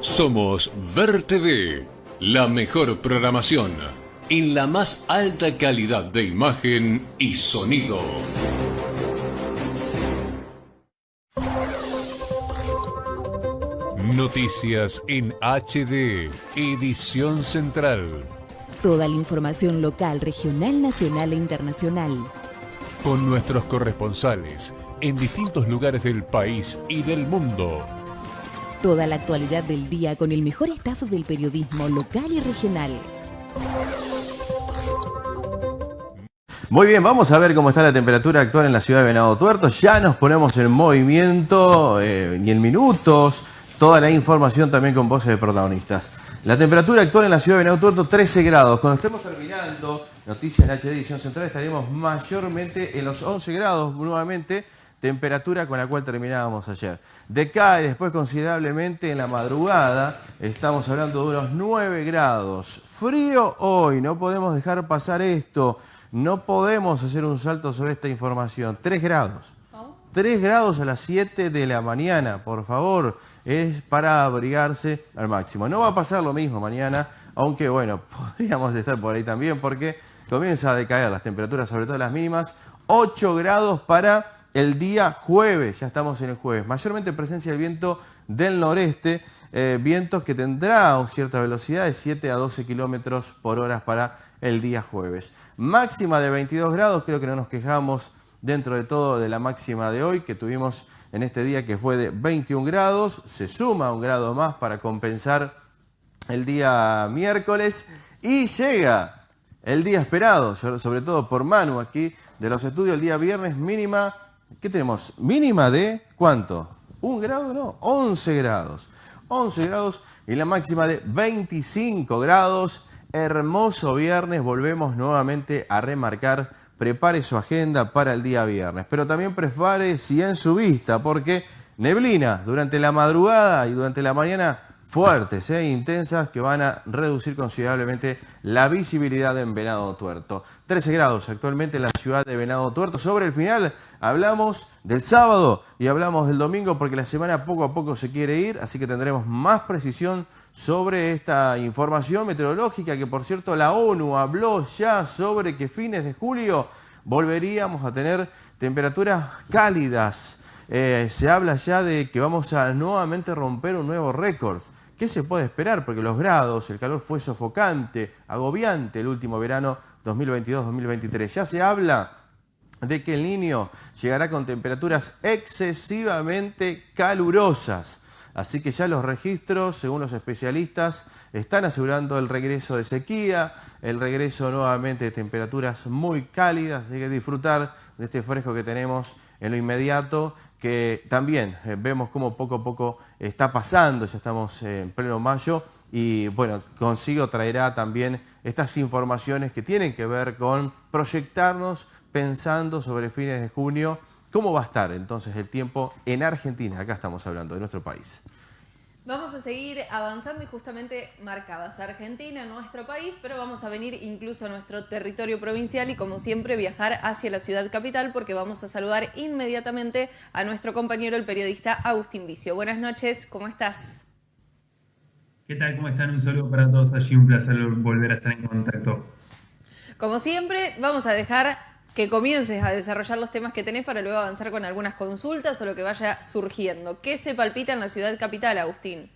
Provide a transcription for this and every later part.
Somos Ver TV, la mejor programación en la más alta calidad de imagen y sonido. Noticias en HD, edición central. Toda la información local, regional, nacional e internacional. Con nuestros corresponsales en distintos lugares del país y del mundo. Toda la actualidad del día con el mejor staff del periodismo local y regional. Muy bien, vamos a ver cómo está la temperatura actual en la ciudad de Venado Tuerto. Ya nos ponemos en movimiento eh, y en minutos. Toda la información también con voces de protagonistas. La temperatura actual en la ciudad de Venado Tuerto, 13 grados. Cuando estemos terminando Noticias en HD Edición Central estaremos mayormente en los 11 grados nuevamente temperatura con la cual terminábamos ayer. Decae después considerablemente en la madrugada, estamos hablando de unos 9 grados. Frío hoy, no podemos dejar pasar esto, no podemos hacer un salto sobre esta información. 3 grados. 3 grados a las 7 de la mañana, por favor, es para abrigarse al máximo. No va a pasar lo mismo mañana, aunque bueno, podríamos estar por ahí también porque comienza a decaer las temperaturas, sobre todo las mínimas. 8 grados para el día jueves, ya estamos en el jueves. Mayormente presencia del viento del noreste, eh, vientos que tendrá cierta velocidad de 7 a 12 kilómetros por hora para el día jueves. Máxima de 22 grados, creo que no nos quejamos dentro de todo de la máxima de hoy que tuvimos en este día que fue de 21 grados. Se suma un grado más para compensar el día miércoles y llega el día esperado, sobre todo por Manu aquí de los estudios, el día viernes mínima ¿Qué tenemos? Mínima de ¿cuánto? ¿Un grado? No, 11 grados. 11 grados y la máxima de 25 grados. Hermoso viernes, volvemos nuevamente a remarcar. Prepare su agenda para el día viernes, pero también prepare si en su vista, porque neblina durante la madrugada y durante la mañana fuertes e intensas que van a reducir considerablemente la visibilidad en Venado Tuerto. 13 grados actualmente en la ciudad de Venado Tuerto. Sobre el final hablamos del sábado y hablamos del domingo porque la semana poco a poco se quiere ir, así que tendremos más precisión sobre esta información meteorológica que por cierto la ONU habló ya sobre que fines de julio volveríamos a tener temperaturas cálidas. Eh, se habla ya de que vamos a nuevamente romper un nuevo récord. ¿Qué se puede esperar? Porque los grados, el calor fue sofocante, agobiante el último verano 2022-2023. Ya se habla de que el niño llegará con temperaturas excesivamente calurosas. Así que ya los registros, según los especialistas, están asegurando el regreso de sequía, el regreso nuevamente de temperaturas muy cálidas. Hay que disfrutar de este fresco que tenemos en lo inmediato que también eh, vemos cómo poco a poco está pasando, ya estamos en pleno mayo y bueno, consigo traerá también estas informaciones que tienen que ver con proyectarnos pensando sobre fines de junio, cómo va a estar entonces el tiempo en Argentina, acá estamos hablando de nuestro país. Vamos a seguir avanzando y justamente marcabas Argentina, nuestro país, pero vamos a venir incluso a nuestro territorio provincial y como siempre viajar hacia la ciudad capital porque vamos a saludar inmediatamente a nuestro compañero el periodista Agustín Vicio. Buenas noches, ¿cómo estás? ¿Qué tal? ¿Cómo están? Un saludo para todos allí, un placer volver a estar en contacto. Como siempre, vamos a dejar que comiences a desarrollar los temas que tenés para luego avanzar con algunas consultas o lo que vaya surgiendo. ¿Qué se palpita en la ciudad capital, Agustín?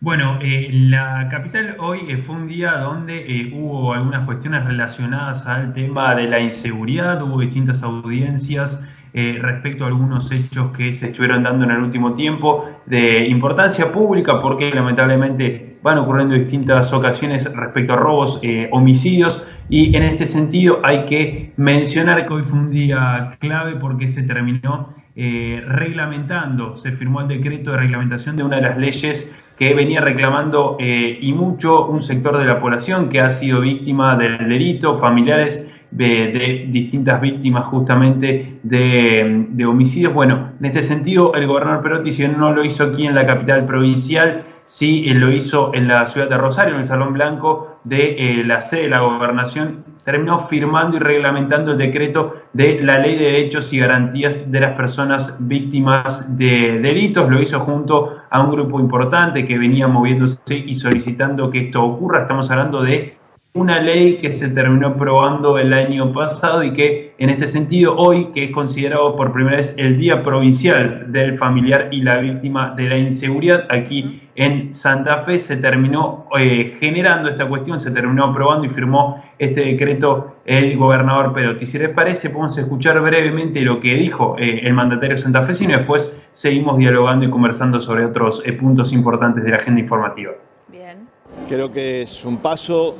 Bueno, eh, la capital hoy eh, fue un día donde eh, hubo algunas cuestiones relacionadas al tema de la inseguridad, hubo distintas audiencias respecto a algunos hechos que se estuvieron dando en el último tiempo de importancia pública porque lamentablemente van ocurriendo distintas ocasiones respecto a robos, homicidios y en este sentido hay que mencionar que hoy fue un día clave porque se terminó eh, reglamentando, se firmó el decreto de reglamentación de una de las leyes que venía reclamando eh, y mucho un sector de la población que ha sido víctima del delito, familiares de, distintas víctimas justamente de, homicidios. Bueno, en este sentido el gobernador Perotti, si no lo hizo aquí en la capital provincial, sí lo hizo en la ciudad de Rosario, en el Salón Blanco de la sede de la gobernación, terminó firmando y reglamentando el decreto de la Ley de Derechos y Garantías de las Personas Víctimas de Delitos. Lo hizo junto a un grupo importante que venía moviéndose y solicitando que esto ocurra. Estamos hablando de una ley que se terminó aprobando el año pasado y que en este sentido hoy, que es considerado por primera vez el Día Provincial del Familiar y la Víctima de la Inseguridad, aquí en Santa Fe se terminó eh, generando esta cuestión, se terminó aprobando y firmó este decreto el gobernador Perotti. Si les parece, podemos escuchar brevemente lo que dijo eh, el mandatario santafesino y después seguimos dialogando y conversando sobre otros eh, puntos importantes de la agenda informativa. Bien. Creo que es un paso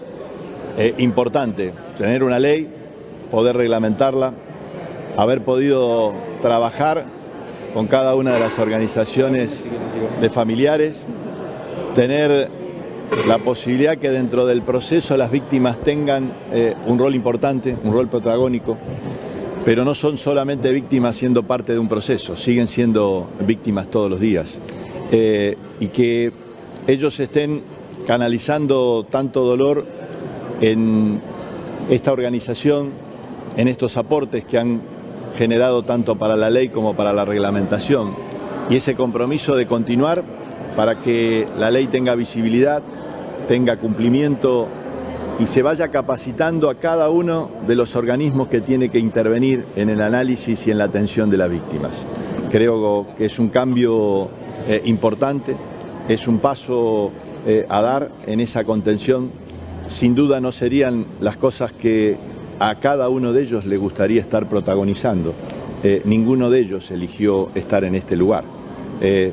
eh, importante tener una ley, poder reglamentarla, haber podido trabajar con cada una de las organizaciones de familiares, tener la posibilidad que dentro del proceso las víctimas tengan eh, un rol importante, un rol protagónico, pero no son solamente víctimas siendo parte de un proceso, siguen siendo víctimas todos los días. Eh, y que ellos estén canalizando tanto dolor en esta organización, en estos aportes que han generado tanto para la ley como para la reglamentación y ese compromiso de continuar para que la ley tenga visibilidad, tenga cumplimiento y se vaya capacitando a cada uno de los organismos que tiene que intervenir en el análisis y en la atención de las víctimas. Creo que es un cambio eh, importante, es un paso eh, a dar en esa contención sin duda no serían las cosas que a cada uno de ellos le gustaría estar protagonizando. Eh, ninguno de ellos eligió estar en este lugar. Eh,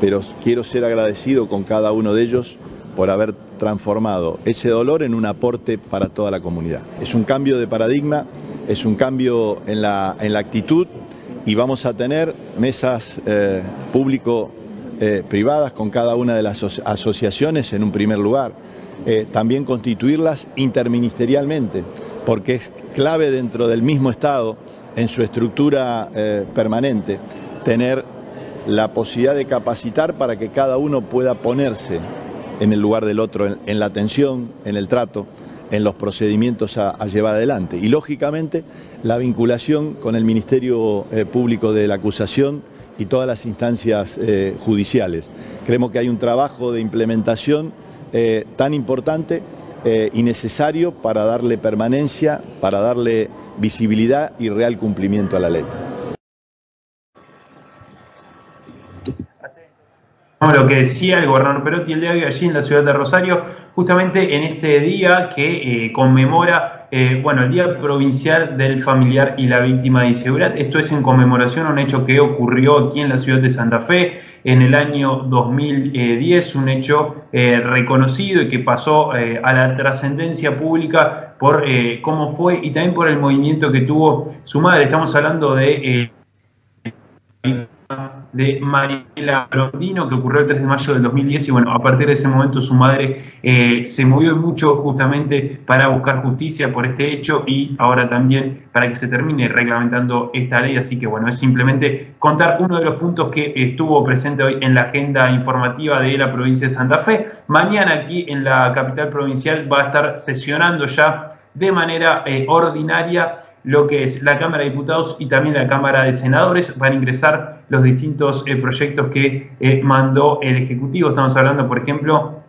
pero quiero ser agradecido con cada uno de ellos por haber transformado ese dolor en un aporte para toda la comunidad. Es un cambio de paradigma, es un cambio en la, en la actitud y vamos a tener mesas eh, público-privadas con cada una de las asociaciones en un primer lugar. Eh, también constituirlas interministerialmente, porque es clave dentro del mismo Estado, en su estructura eh, permanente, tener la posibilidad de capacitar para que cada uno pueda ponerse en el lugar del otro, en, la atención, en el trato, en los procedimientos a, llevar adelante. Y lógicamente la vinculación con el Ministerio eh, Público de la Acusación y todas las instancias judiciales. Creemos que hay un trabajo de implementación eh, tan importante eh, y necesario para darle permanencia, para darle visibilidad y real cumplimiento a la ley. Lo que decía el gobernador Perotti el día de hoy allí en la ciudad de Rosario, justamente en este día que eh, conmemora bueno, el Día Provincial del Familiar y la Víctima de Inseguridad. Esto es en conmemoración a un hecho que ocurrió aquí en la ciudad de Santa Fe en el año 2010, un hecho eh, reconocido y que pasó eh, a la trascendencia pública por eh, cómo fue y también por el movimiento que tuvo su madre. Estamos hablando de de Mariela Blondino, que ocurrió el 3 de mayo del 2010, y bueno, a partir de ese momento su madre eh, se movió mucho justamente para buscar justicia por este hecho y ahora también para que se termine reglamentando esta ley, así que bueno, es simplemente contar uno de los puntos que estuvo presente hoy en la agenda informativa de la provincia de Santa Fe. Mañana aquí en la capital provincial va a estar sesionando ya de manera eh, ordinaria lo que es la Cámara de Diputados y también la Cámara de Senadores. Van a ingresar los distintos eh, proyectos que eh, mandó el Ejecutivo. Estamos hablando, por ejemplo,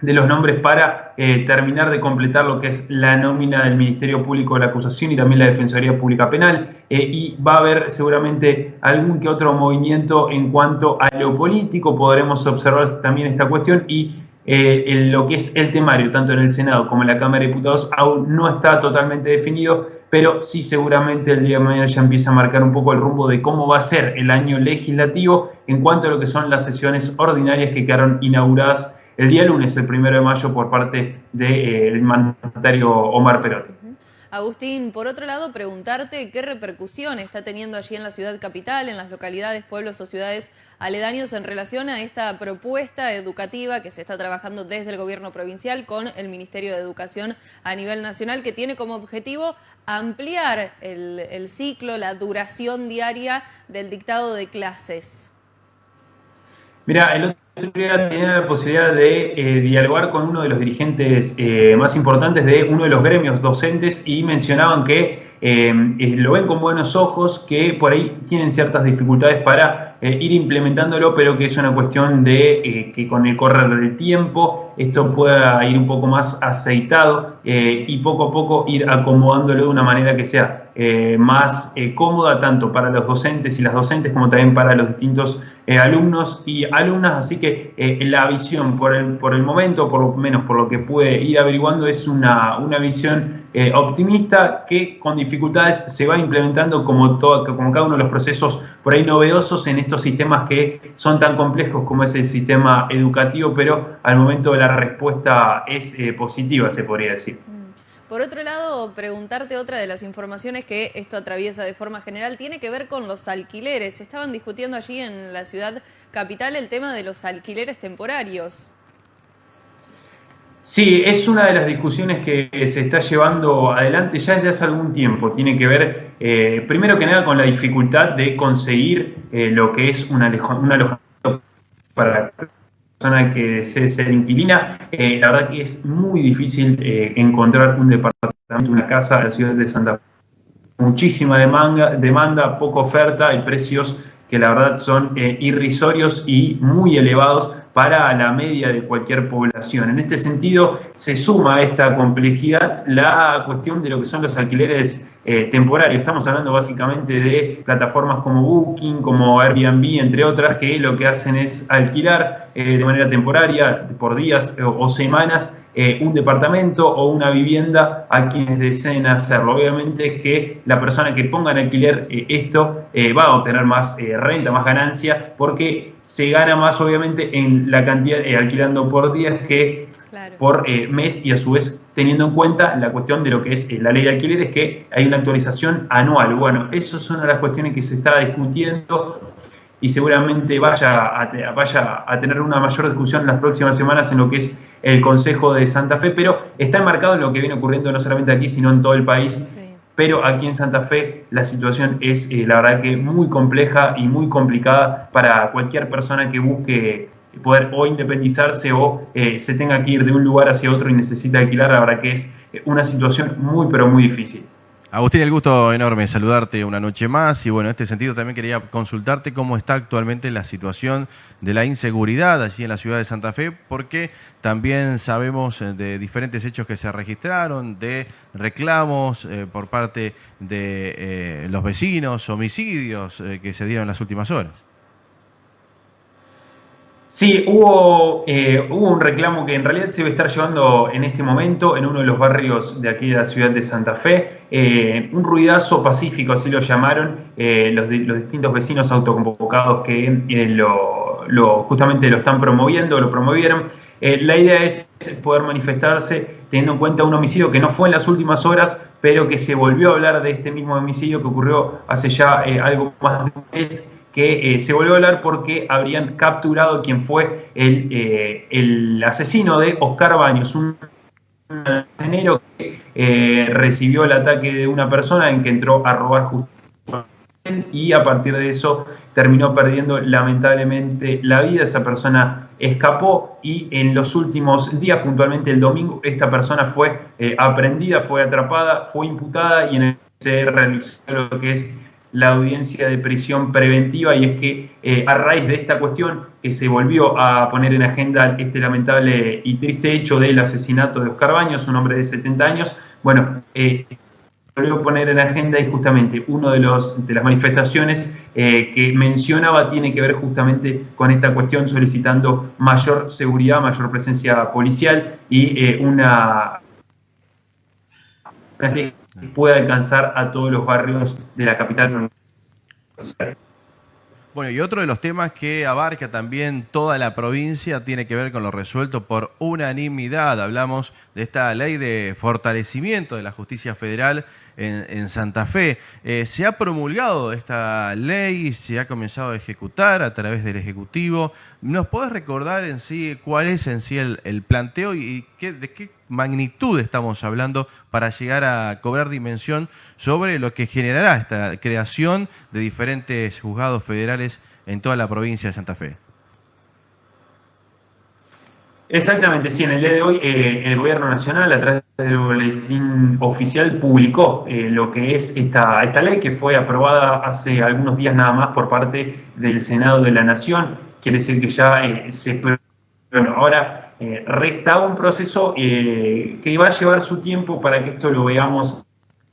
de los nombres para eh, terminar de completar lo que es la nómina del Ministerio Público de la Acusación y también la Defensoría Pública Penal. y va a haber seguramente algún que otro movimiento en cuanto a lo político. Podremos observar también esta cuestión y en lo que es el temario, tanto en el Senado como en la Cámara de Diputados, aún no está totalmente definido pero sí seguramente el día de mañana ya empieza a marcar un poco el rumbo de cómo va a ser el año legislativo en cuanto a lo que son las sesiones ordinarias que quedaron inauguradas el día lunes, el primero de mayo, por parte del eh, mandatario Omar Perotti. Agustín, por otro lado, preguntarte qué repercusión está teniendo allí en la ciudad capital, en las localidades, pueblos o ciudades aledaños en relación a esta propuesta educativa que se está trabajando desde el gobierno provincial con el Ministerio de Educación a nivel nacional, que tiene como objetivo ampliar el, ciclo, la duración diaria del dictado de clases. Mira, el otro día tenía la posibilidad de eh, dialogar con uno de los dirigentes eh, más importantes de uno de los gremios docentes y mencionaban que eh, lo ven con buenos ojos, que por ahí tienen ciertas dificultades para ir implementándolo, pero que es una cuestión de que con el correr del tiempo esto pueda ir un poco más aceitado y poco a poco ir acomodándolo de una manera que sea más cómoda tanto para los docentes y las docentes como también para los distintos alumnos y alumnas, así que la visión por el, por el momento, por lo menos por lo que puede ir averiguando, es una, una visión eh, optimista que con dificultades se va implementando como, todo, como cada uno de los procesos por ahí novedosos en estos sistemas que son tan complejos como es el sistema educativo, pero al momento la respuesta es eh, positiva, se podría decir. Por otro lado, preguntarte otra de las informaciones que esto atraviesa de forma general tiene que ver con los alquileres. Estaban discutiendo allí en la ciudad capital el tema de los alquileres temporarios. Sí, es una de las discusiones que se está llevando adelante ya desde hace algún tiempo. Tiene que ver, eh, primero que nada, con la dificultad de conseguir eh, lo que es un alojamiento para persona que desee ser inquilina. Eh, la verdad que es muy difícil encontrar un departamento, una casa en la ciudad de Santa Fe. Muchísima demanda, demanda, poca oferta y precios que la verdad son irrisorios y muy elevados para la media de cualquier población. En este sentido, se suma a esta complejidad la cuestión de lo que son los alquileres eh, temporarios. Estamos hablando básicamente de plataformas como Booking, como Airbnb, entre otras, que lo que hacen es alquilar eh, de manera temporaria, por días o semanas, eh, un departamento o una vivienda a quienes deseen hacerlo. Obviamente es que la persona que ponga en alquiler eh, esto eh, va a obtener más renta, más ganancia, porque se gana más obviamente en la cantidad alquilando por días que por mes y a su vez teniendo en cuenta la cuestión de lo que es la ley de alquileres, que hay una actualización anual. Bueno, eso es una de las cuestiones que se está discutiendo y seguramente vaya a, vaya a tener una mayor discusión en las próximas semanas en lo que es el Consejo de Santa Fe, pero está enmarcado en lo que viene ocurriendo no solamente aquí, sino en todo el país. Pero aquí en Santa Fe la situación es, eh, la verdad, que muy compleja y muy complicada para cualquier persona que busque poder o independizarse o eh, se tenga que ir de un lugar hacia otro y necesita alquilar, la verdad que es una situación muy, pero muy difícil. Agustín, el gusto enorme saludarte una noche más y bueno, en este sentido también quería consultarte cómo está actualmente la situación de la inseguridad allí en la ciudad de Santa Fe, porque también sabemos eh, de diferentes hechos que se registraron, de reclamos eh, por parte de eh, los vecinos, homicidios que se dieron en las últimas horas. Sí, hubo, eh, hubo un reclamo que en realidad se debe estar llevando en este momento en uno de los barrios de aquí de la ciudad de Santa Fe. Eh, un ruidazo pacífico, así lo llamaron eh, los, los, distintos vecinos autoconvocados que lo, justamente lo están promoviendo, lo promovieron. la idea es poder manifestarse teniendo en cuenta un homicidio que no fue en las últimas horas, pero que se volvió a hablar de este mismo homicidio que ocurrió hace ya algo más de un mes que eh, se volvió a hablar porque habrían capturado quien fue el, eh, el asesino de Oscar Baños, un enero que eh, recibió el ataque de una persona en que entró a robar justicia y a partir de eso terminó perdiendo lamentablemente la vida. Esa persona escapó y en los últimos días, puntualmente el domingo, esta persona fue aprendida, fue atrapada, fue imputada y en el se realizó lo que es la audiencia de prisión preventiva y es que eh, a raíz de esta cuestión que se volvió a poner en agenda este lamentable y triste hecho del asesinato de Oscar Baños, un hombre de 70 años, bueno, eh, volvió a poner en agenda y justamente uno de, los, de las manifestaciones eh, que mencionaba tiene que ver justamente con esta cuestión solicitando mayor seguridad, mayor presencia policial y una pueda alcanzar a todos los barrios de la capital. Bueno, y otro de los temas que abarca también toda la provincia tiene que ver con lo resuelto por unanimidad. Hablamos de esta ley de fortalecimiento de la justicia federal en, Santa Fe. Eh, se ha promulgado esta ley, se ha comenzado a ejecutar a través del Ejecutivo. ¿Nos podés recordar en sí cuál es en sí el, planteo y qué, de qué magnitud estamos hablando para llegar a cobrar dimensión sobre lo que generará esta creación de diferentes juzgados federales en toda la provincia de Santa Fe? Exactamente, sí, en el día de hoy eh, el Gobierno Nacional a través del boletín oficial publicó eh, lo que es esta, esta ley que fue aprobada hace algunos días nada más por parte del Senado de la Nación. Quiere decir que ya eh, se... Bueno, ahora resta un proceso que va a llevar su tiempo para que esto lo veamos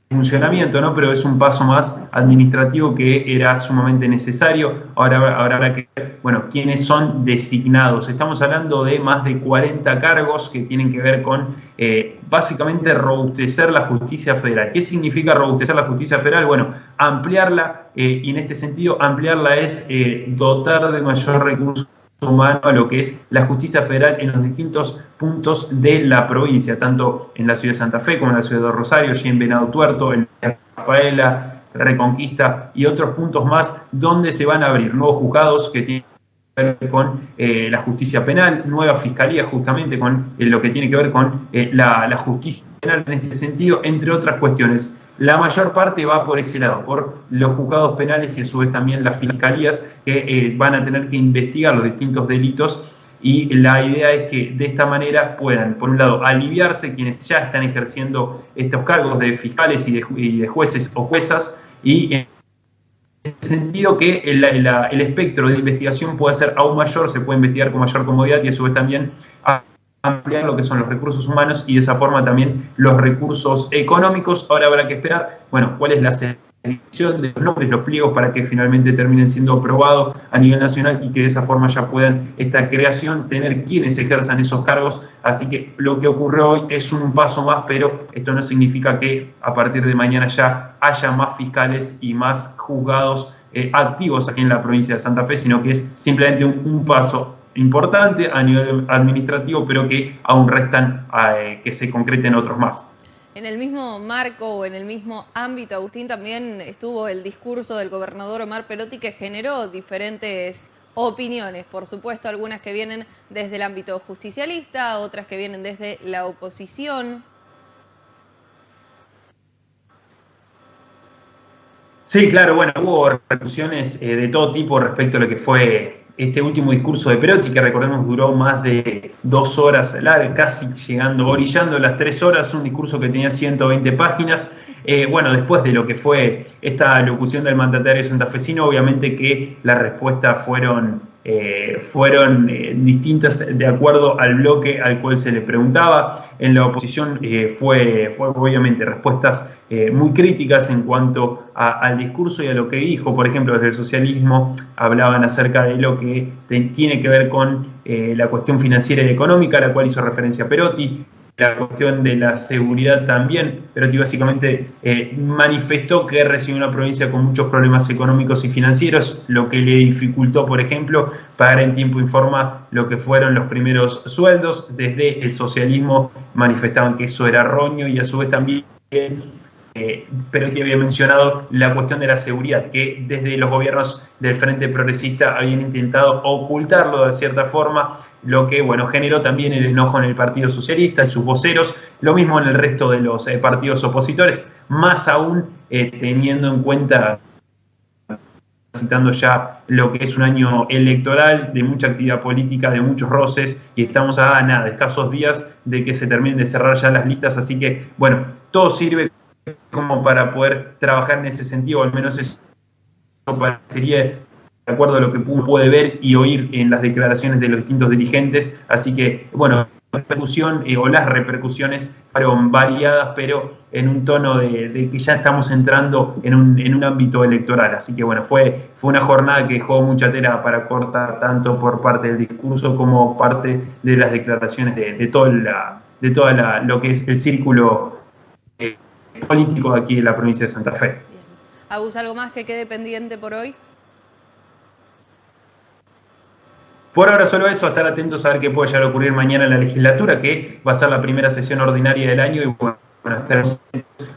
funcionamiento, ¿no? pero es un paso más administrativo que era sumamente necesario. Ahora, ahora habrá que ver, bueno, quiénes son designados. Estamos hablando de más de 40 cargos que tienen que ver con eh, básicamente robustecer la justicia federal. ¿Qué significa robustecer la justicia federal? Bueno, ampliarla, eh, y en este sentido, ampliarla es eh, dotar de mayor recursos humano a lo que es la justicia federal en los distintos puntos de la provincia, tanto en la ciudad de Santa Fe como en la ciudad de Rosario, y en Venado Tuerto, en Rafaela, Reconquista y otros puntos más donde se van a abrir nuevos juzgados que tienen que ver con eh, la justicia penal, nueva fiscalía justamente con eh, lo que tiene que ver con eh, la, la justicia penal en este sentido, entre otras cuestiones. La mayor parte va por ese lado, por los juzgados penales y a su vez también las fiscalías que eh, van a tener que investigar los distintos delitos. Y la idea es que de esta manera puedan, por un lado, aliviarse quienes ya están ejerciendo estos cargos de fiscales y de, jueces o juezas y en el sentido que el, el, espectro de investigación pueda ser aún mayor, se puede investigar con mayor comodidad y a su vez también ampliar lo que son los recursos humanos y de esa forma también los recursos económicos. Ahora habrá que esperar, bueno, cuál es la selección de los nombres, los pliegos para que finalmente terminen siendo aprobados a nivel nacional y que de esa forma ya puedan esta creación tener quienes ejerzan esos cargos. Así que lo que ocurrió hoy es un paso más, pero esto no significa que a partir de mañana ya haya más fiscales y más juzgados eh, activos aquí en la provincia de Santa Fe, sino que es simplemente un paso importante a nivel administrativo, pero que aún restan eh, que se concreten otros más. En el mismo marco o en el mismo ámbito, Agustín, también estuvo el discurso del gobernador Omar Perotti que generó diferentes opiniones, por supuesto, algunas que vienen desde el ámbito justicialista, otras que vienen desde la oposición. Sí, claro, bueno, hubo repercusiones eh, de todo tipo respecto a lo que fue este último discurso de Perotti, que recordemos duró más de dos horas largas, casi llegando, orillando las tres horas, un discurso que tenía 120 páginas. Eh, bueno, después de lo que fue esta locución del mandatario santafesino, obviamente que las respuestas fueron eh, fueron eh, distintas de acuerdo al bloque al cual se le preguntaba. En la oposición eh, fue, fue, obviamente respuestas muy críticas en cuanto al discurso y a lo que dijo. Por ejemplo, desde el socialismo hablaban acerca de lo que tiene que ver con la cuestión financiera y económica, a la cual hizo referencia Perotti la cuestión de la seguridad también, pero básicamente eh, manifestó que recibió una provincia con muchos problemas económicos y financieros, lo que le dificultó, por ejemplo, pagar en tiempo y forma lo que fueron los primeros sueldos. Desde el socialismo manifestaban que eso era roño y a su vez también eh, pero que había mencionado la cuestión de la seguridad, que desde los gobiernos del Frente Progresista habían intentado ocultarlo de cierta forma, lo que bueno generó también el enojo en el Partido Socialista, en sus voceros, lo mismo en el resto de los eh, partidos opositores, más aún eh, teniendo en cuenta citando ya lo que es un año electoral, de mucha actividad política, de muchos roces, y estamos a nada, escasos días de que se terminen de cerrar ya las listas, así que, bueno, todo sirve como para poder trabajar en ese sentido, al menos eso parecería de acuerdo a lo que puede ver y oír en las declaraciones de los distintos dirigentes. Así que, bueno, la repercusión eh, o las repercusiones fueron variadas, pero en un tono de, que ya estamos entrando en un, en un, ámbito electoral. Así que, bueno, fue, fue una jornada que dejó mucha tela para cortar, tanto por parte del discurso como parte de las declaraciones de, de todo la, de toda lo que es el círculo eh, político aquí en la provincia de Santa Fe. Agus, ¿algo más que quede pendiente por hoy? Por ahora solo eso, estar atentos a ver qué puede llegar a ocurrir mañana en la legislatura, que va a ser la primera sesión ordinaria del año y bueno, estaremos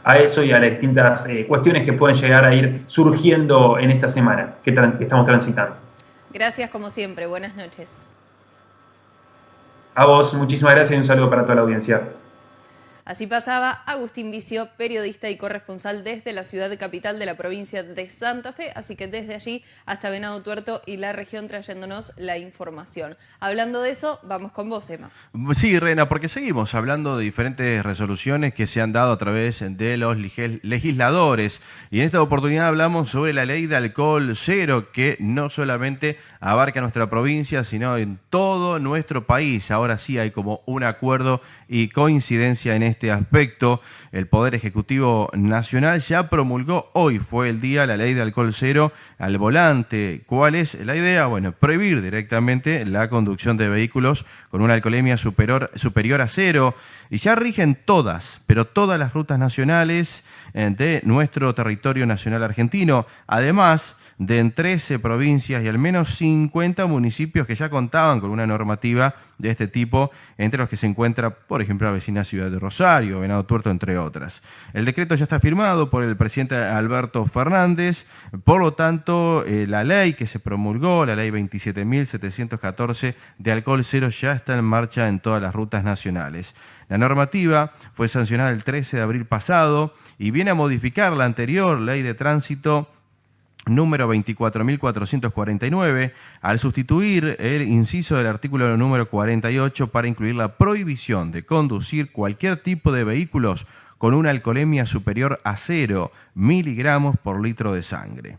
a eso y a las distintas eh, cuestiones que pueden llegar a ir surgiendo en esta semana que, que estamos transitando. Gracias como siempre, buenas noches. A vos, muchísimas gracias y un saludo para toda la audiencia. Así pasaba Agustín Vicio, periodista y corresponsal desde la ciudad capital de la provincia de Santa Fe, así que desde allí hasta Venado Tuerto y la región trayéndonos la información. Hablando de eso, vamos con vos, Emma. Sí, Rena, porque seguimos hablando de diferentes resoluciones que se han dado a través de los legisladores y en esta oportunidad hablamos sobre la ley de alcohol cero que no solamente abarca nuestra provincia, sino en todo nuestro país. Ahora sí hay como un acuerdo y coincidencia en este aspecto. El Poder Ejecutivo Nacional ya promulgó, hoy fue el día, la ley de alcohol cero al volante. ¿Cuál es la idea? Bueno, prohibir directamente la conducción de vehículos con una alcoholemia superior, superior a cero. Y ya rigen todas, pero todas las rutas nacionales eh, de nuestro territorio nacional argentino. Además, de en 13 provincias y al menos 50 municipios que ya contaban con una normativa de este tipo, entre los que se encuentra, por ejemplo, la vecina ciudad de Rosario, Venado Tuerto, entre otras. El decreto ya está firmado por el presidente Alberto Fernández, por lo tanto, eh, la ley que se promulgó, la ley 27.714 de alcohol cero, ya está en marcha en todas las rutas nacionales. La normativa fue sancionada el 13 de abril pasado y viene a modificar la anterior ley de tránsito número 24.449, al sustituir el inciso del artículo número 48 para incluir la prohibición de conducir cualquier tipo de vehículos con una alcoholemia superior a 0 miligramos por litro de sangre.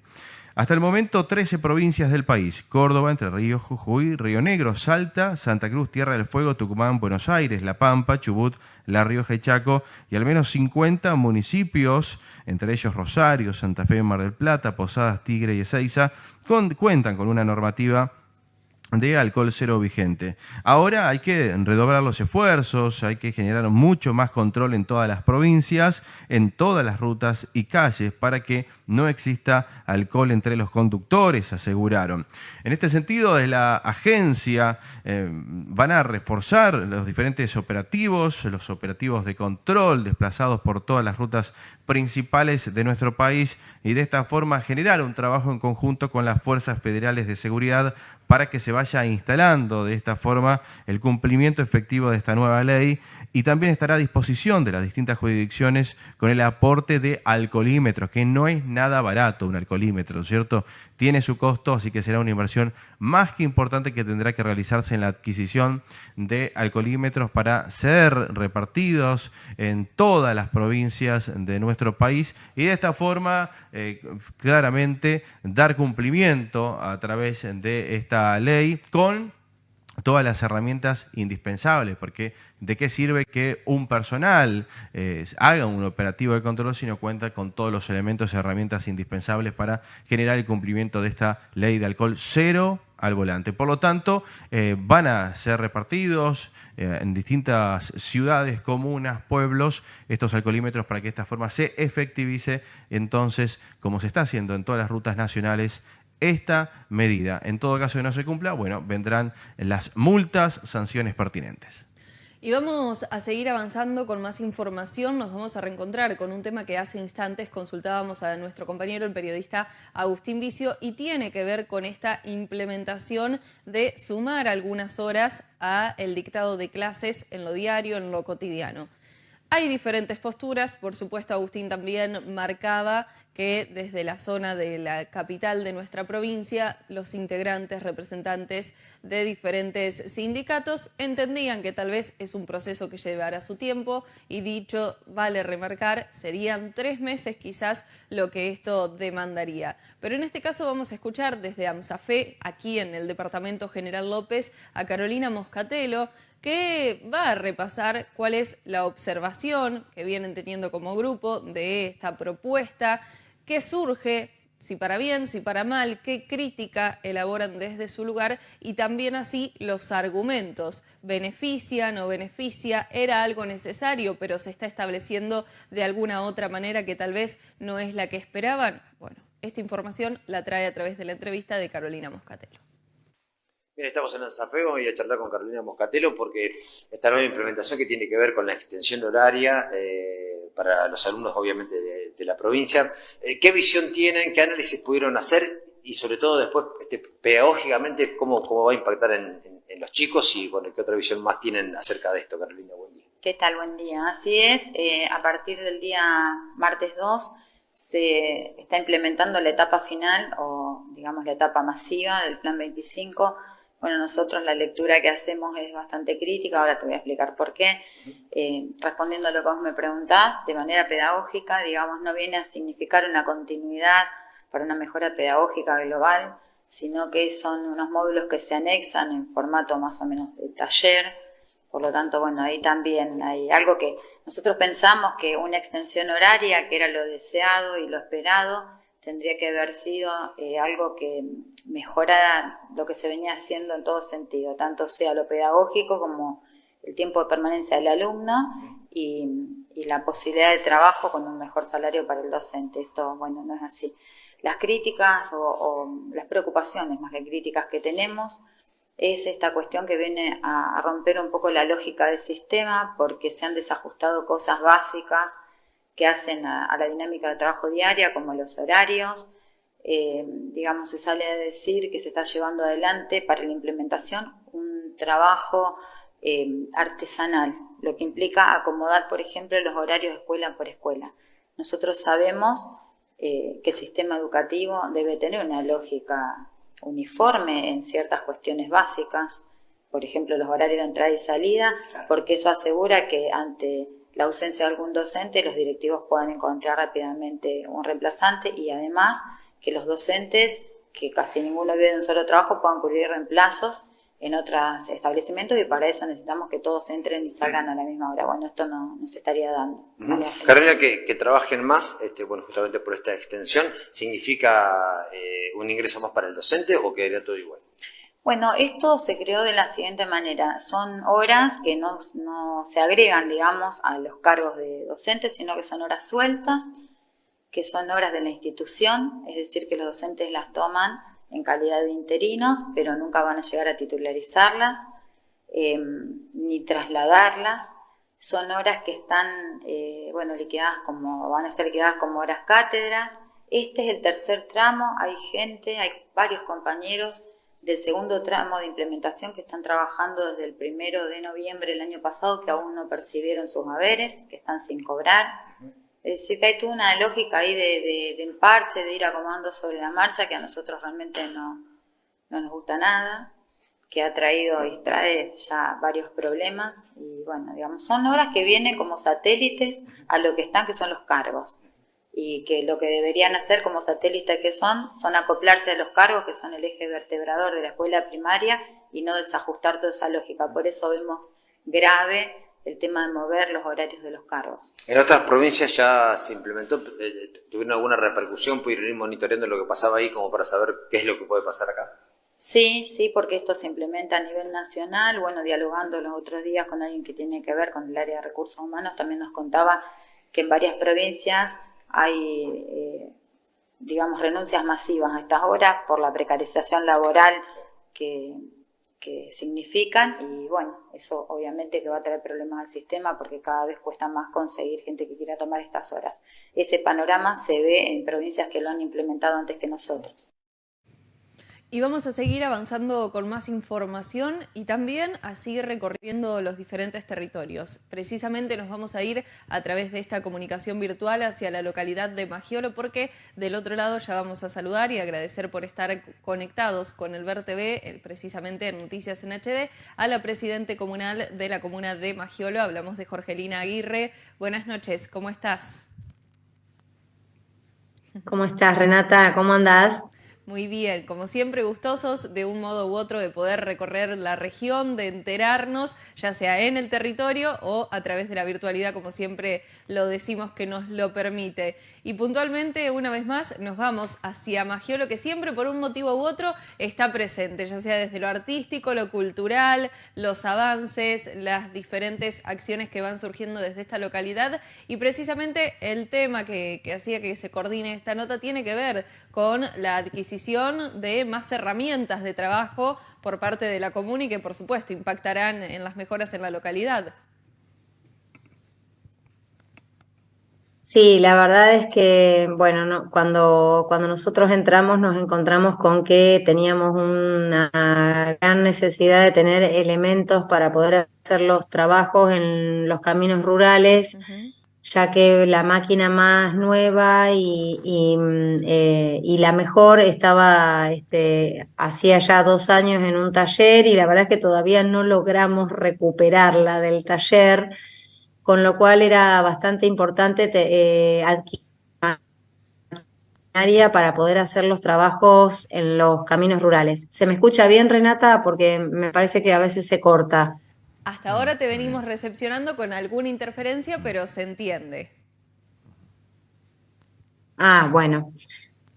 Hasta el momento, 13 provincias del país, Córdoba, Entre Ríos, Jujuy, Río Negro, Salta, Santa Cruz, Tierra del Fuego, Tucumán, Buenos Aires, La Pampa, Chubut, La Rioja y Chaco, y al menos 50 municipios entre ellos Rosario, Santa Fe, Mar del Plata, Posadas, Tigre y Ezeiza, cuentan con una normativa de alcohol cero vigente. Ahora hay que redoblar los esfuerzos, hay que generar mucho más control en todas las provincias, en todas las rutas y calles para que no exista alcohol entre los conductores, aseguraron. En este sentido, desde la agencia eh, van a reforzar los diferentes operativos, los operativos de control desplazados por todas las rutas principales de nuestro país y de esta forma generar un trabajo en conjunto con las fuerzas federales de seguridad para que se vaya instalando de esta forma el cumplimiento efectivo de esta nueva ley y también estará a disposición de las distintas jurisdicciones con el aporte de alcoholímetros, que no es nada barato un alcoholímetro, ¿cierto? Tiene su costo, así que será una inversión más que importante que tendrá que realizarse en la adquisición de alcoholímetros para ser repartidos en todas las provincias de nuestro país y de esta forma eh, claramente dar cumplimiento a través de esta ley con todas las herramientas indispensables, porque ¿de qué sirve que un personal eh, haga un operativo de control si no cuenta con todos los elementos y herramientas indispensables para generar el cumplimiento de esta ley de alcohol cero al volante? Por lo tanto, eh, van a ser repartidos eh, en distintas ciudades, comunas, pueblos, estos alcoholímetros para que de esta forma se efectivice entonces, como se está haciendo en todas las rutas nacionales, esta medida. En todo caso que no se cumpla, bueno, vendrán las multas, sanciones pertinentes. Y vamos a seguir avanzando con más información. Nos vamos a reencontrar con un tema que hace instantes consultábamos a nuestro compañero, el periodista Agustín Vicio, y tiene que ver con esta implementación de sumar algunas horas a el dictado de clases en lo diario, en lo cotidiano. Hay diferentes posturas, por supuesto Agustín también marcaba que desde la zona de la capital de nuestra provincia, los integrantes, representantes de diferentes sindicatos entendían que tal vez es un proceso que llevará su tiempo y dicho, vale remarcar, serían tres meses quizás lo que esto demandaría. Pero en este caso vamos a escuchar desde AMSAFE, aquí en el Departamento General López, a Carolina Moscatelo, que va a repasar cuál es la observación que vienen teniendo como grupo de esta propuesta, qué surge, si para bien, si para mal, qué crítica elaboran desde su lugar y también así los argumentos. ¿Beneficia, no beneficia? ¿Era algo necesario pero se está estableciendo de alguna otra manera que tal vez no es la que esperaban? Bueno, esta información la trae a través de la entrevista de Carolina Moscatelo. Estamos en Ansafeo y a charlar con Carolina Moscatelo porque esta nueva implementación que tiene que ver con la extensión horaria eh, para los alumnos obviamente de, la provincia, eh, ¿qué visión tienen, qué análisis pudieron hacer y sobre todo después este, pedagógicamente cómo, cómo va a impactar en, los chicos y bueno, qué otra visión más tienen acerca de esto, Carolina? Buen día. ¿Qué tal? Buen día. Así es, eh, a partir del día martes 2 se está implementando la etapa final o digamos la etapa masiva del Plan 25. Bueno, nosotros la lectura que hacemos es bastante crítica, ahora te voy a explicar por qué. Eh, respondiendo a lo que vos me preguntás, de manera pedagógica, digamos, no viene a significar una continuidad para una mejora pedagógica global, sino que son unos módulos que se anexan en formato más o menos de taller, por lo tanto, bueno, ahí también hay algo que nosotros pensamos que una extensión horaria, que era lo deseado y lo esperado, tendría que haber sido eh, algo que mejorara lo que se venía haciendo en todo sentido, tanto sea lo pedagógico como el tiempo de permanencia del alumno y, la posibilidad de trabajo con un mejor salario para el docente. Esto, bueno, no es así. Las críticas o las preocupaciones más que críticas que tenemos es esta cuestión que viene a, romper un poco la lógica del sistema porque se han desajustado cosas básicas que hacen a, la dinámica de trabajo diaria, como los horarios. Eh, digamos, se sale a decir que se está llevando adelante para la implementación un trabajo eh, artesanal, lo que implica acomodar, por ejemplo, los horarios de escuela por escuela. Nosotros sabemos eh, que el sistema educativo debe tener una lógica uniforme en ciertas cuestiones básicas, por ejemplo los horarios de entrada y salida, porque eso asegura que ante la ausencia de algún docente los directivos puedan encontrar rápidamente un reemplazante y además que los docentes, que casi ninguno vive de un solo trabajo, puedan cubrir reemplazos en otros establecimientos y para eso necesitamos que todos entren y salgan a la misma hora. Bueno, esto no, se estaría dando. Carolina, que, trabajen más, este, bueno, justamente por esta extensión, ¿significa eh, un ingreso más para el docente o quedaría todo igual? Bueno, esto se creó de la siguiente manera. Son horas que no, se agregan, digamos, a los cargos de docentes, sino que son horas sueltas, que son horas de la institución, es decir, que los docentes las toman en calidad de interinos, pero nunca van a llegar a titularizarlas em, ni trasladarlas. Son horas que están, eh, bueno, liquidadas como, van a ser liquidadas como horas cátedras. Este es el tercer tramo, hay gente, hay varios compañeros del segundo tramo de implementación que están trabajando desde el primero de noviembre del año pasado que aún no percibieron sus haberes, que están sin cobrar. Es decir, que hay toda una lógica ahí de, de, emparche, de ir acomodando sobre la marcha, que a nosotros realmente no, no nos gusta nada, que ha traído y trae ya varios problemas. Y bueno, digamos, son horas que vienen como satélites a lo que están, que son los cargos. Y que lo que deberían hacer como satélites que son, son acoplarse a los cargos, que son el eje vertebrador de la escuela primaria, y no desajustar toda esa lógica. Por eso vemos grave el tema de mover los horarios de los cargos. ¿En otras provincias ya se implementó? Eh, ¿Tuvieron alguna repercusión? ¿Pudieron ir monitoreando lo que pasaba ahí como para saber qué es lo que puede pasar acá? Sí, sí, porque esto se implementa a nivel nacional. Bueno, dialogando los otros días con alguien que tiene que ver con el área de recursos humanos, también nos contaba que en varias provincias hay, eh, digamos, renuncias masivas a estas horas por la precarización laboral que, que significan y bueno, eso obviamente que va a traer problemas al sistema porque cada vez cuesta más conseguir gente que quiera tomar estas horas. Ese panorama se ve en provincias que lo han implementado antes que nosotros. Y vamos a seguir avanzando con más información y también a seguir recorriendo los diferentes territorios. Precisamente nos vamos a ir a través de esta comunicación virtual hacia la localidad de Magiolo porque del otro lado ya vamos a saludar y agradecer por estar conectados con el Ver TV, precisamente en Noticias en HD, a la presidente comunal de la comuna de Magiolo. Hablamos de Jorgelina Aguirre. Buenas noches, ¿cómo estás? ¿Cómo estás, Renata? ¿Cómo andás? Muy bien, como siempre gustosos de un modo u otro de poder recorrer la región, de enterarnos, ya sea en el territorio o a través de la virtualidad, como siempre lo decimos que nos lo permite. Y puntualmente, una vez más, nos vamos hacia Magiolo, que siempre por un motivo u otro está presente, ya sea desde lo artístico, lo cultural, los avances, las diferentes acciones que van surgiendo desde esta localidad. Y precisamente el tema que, hacía que se coordine esta nota tiene que ver con la adquisición de más herramientas de trabajo por parte de la comuna y que por supuesto impactarán en las mejoras en la localidad. Sí, la verdad es que, bueno, no, cuando, cuando nosotros entramos nos encontramos con que teníamos una gran necesidad de tener elementos para poder hacer los trabajos en los caminos rurales, ya que la máquina más nueva y, mm, eh, y la mejor estaba este, hacía ya dos años en un taller y la verdad es que todavía no logramos recuperarla del taller con lo cual era bastante importante eh, adquirir para poder hacer los trabajos en los caminos rurales. ¿Se me escucha bien, Renata? Porque me parece que a veces se corta. Hasta ahora te venimos recepcionando con alguna interferencia, pero se entiende. Ah, bueno.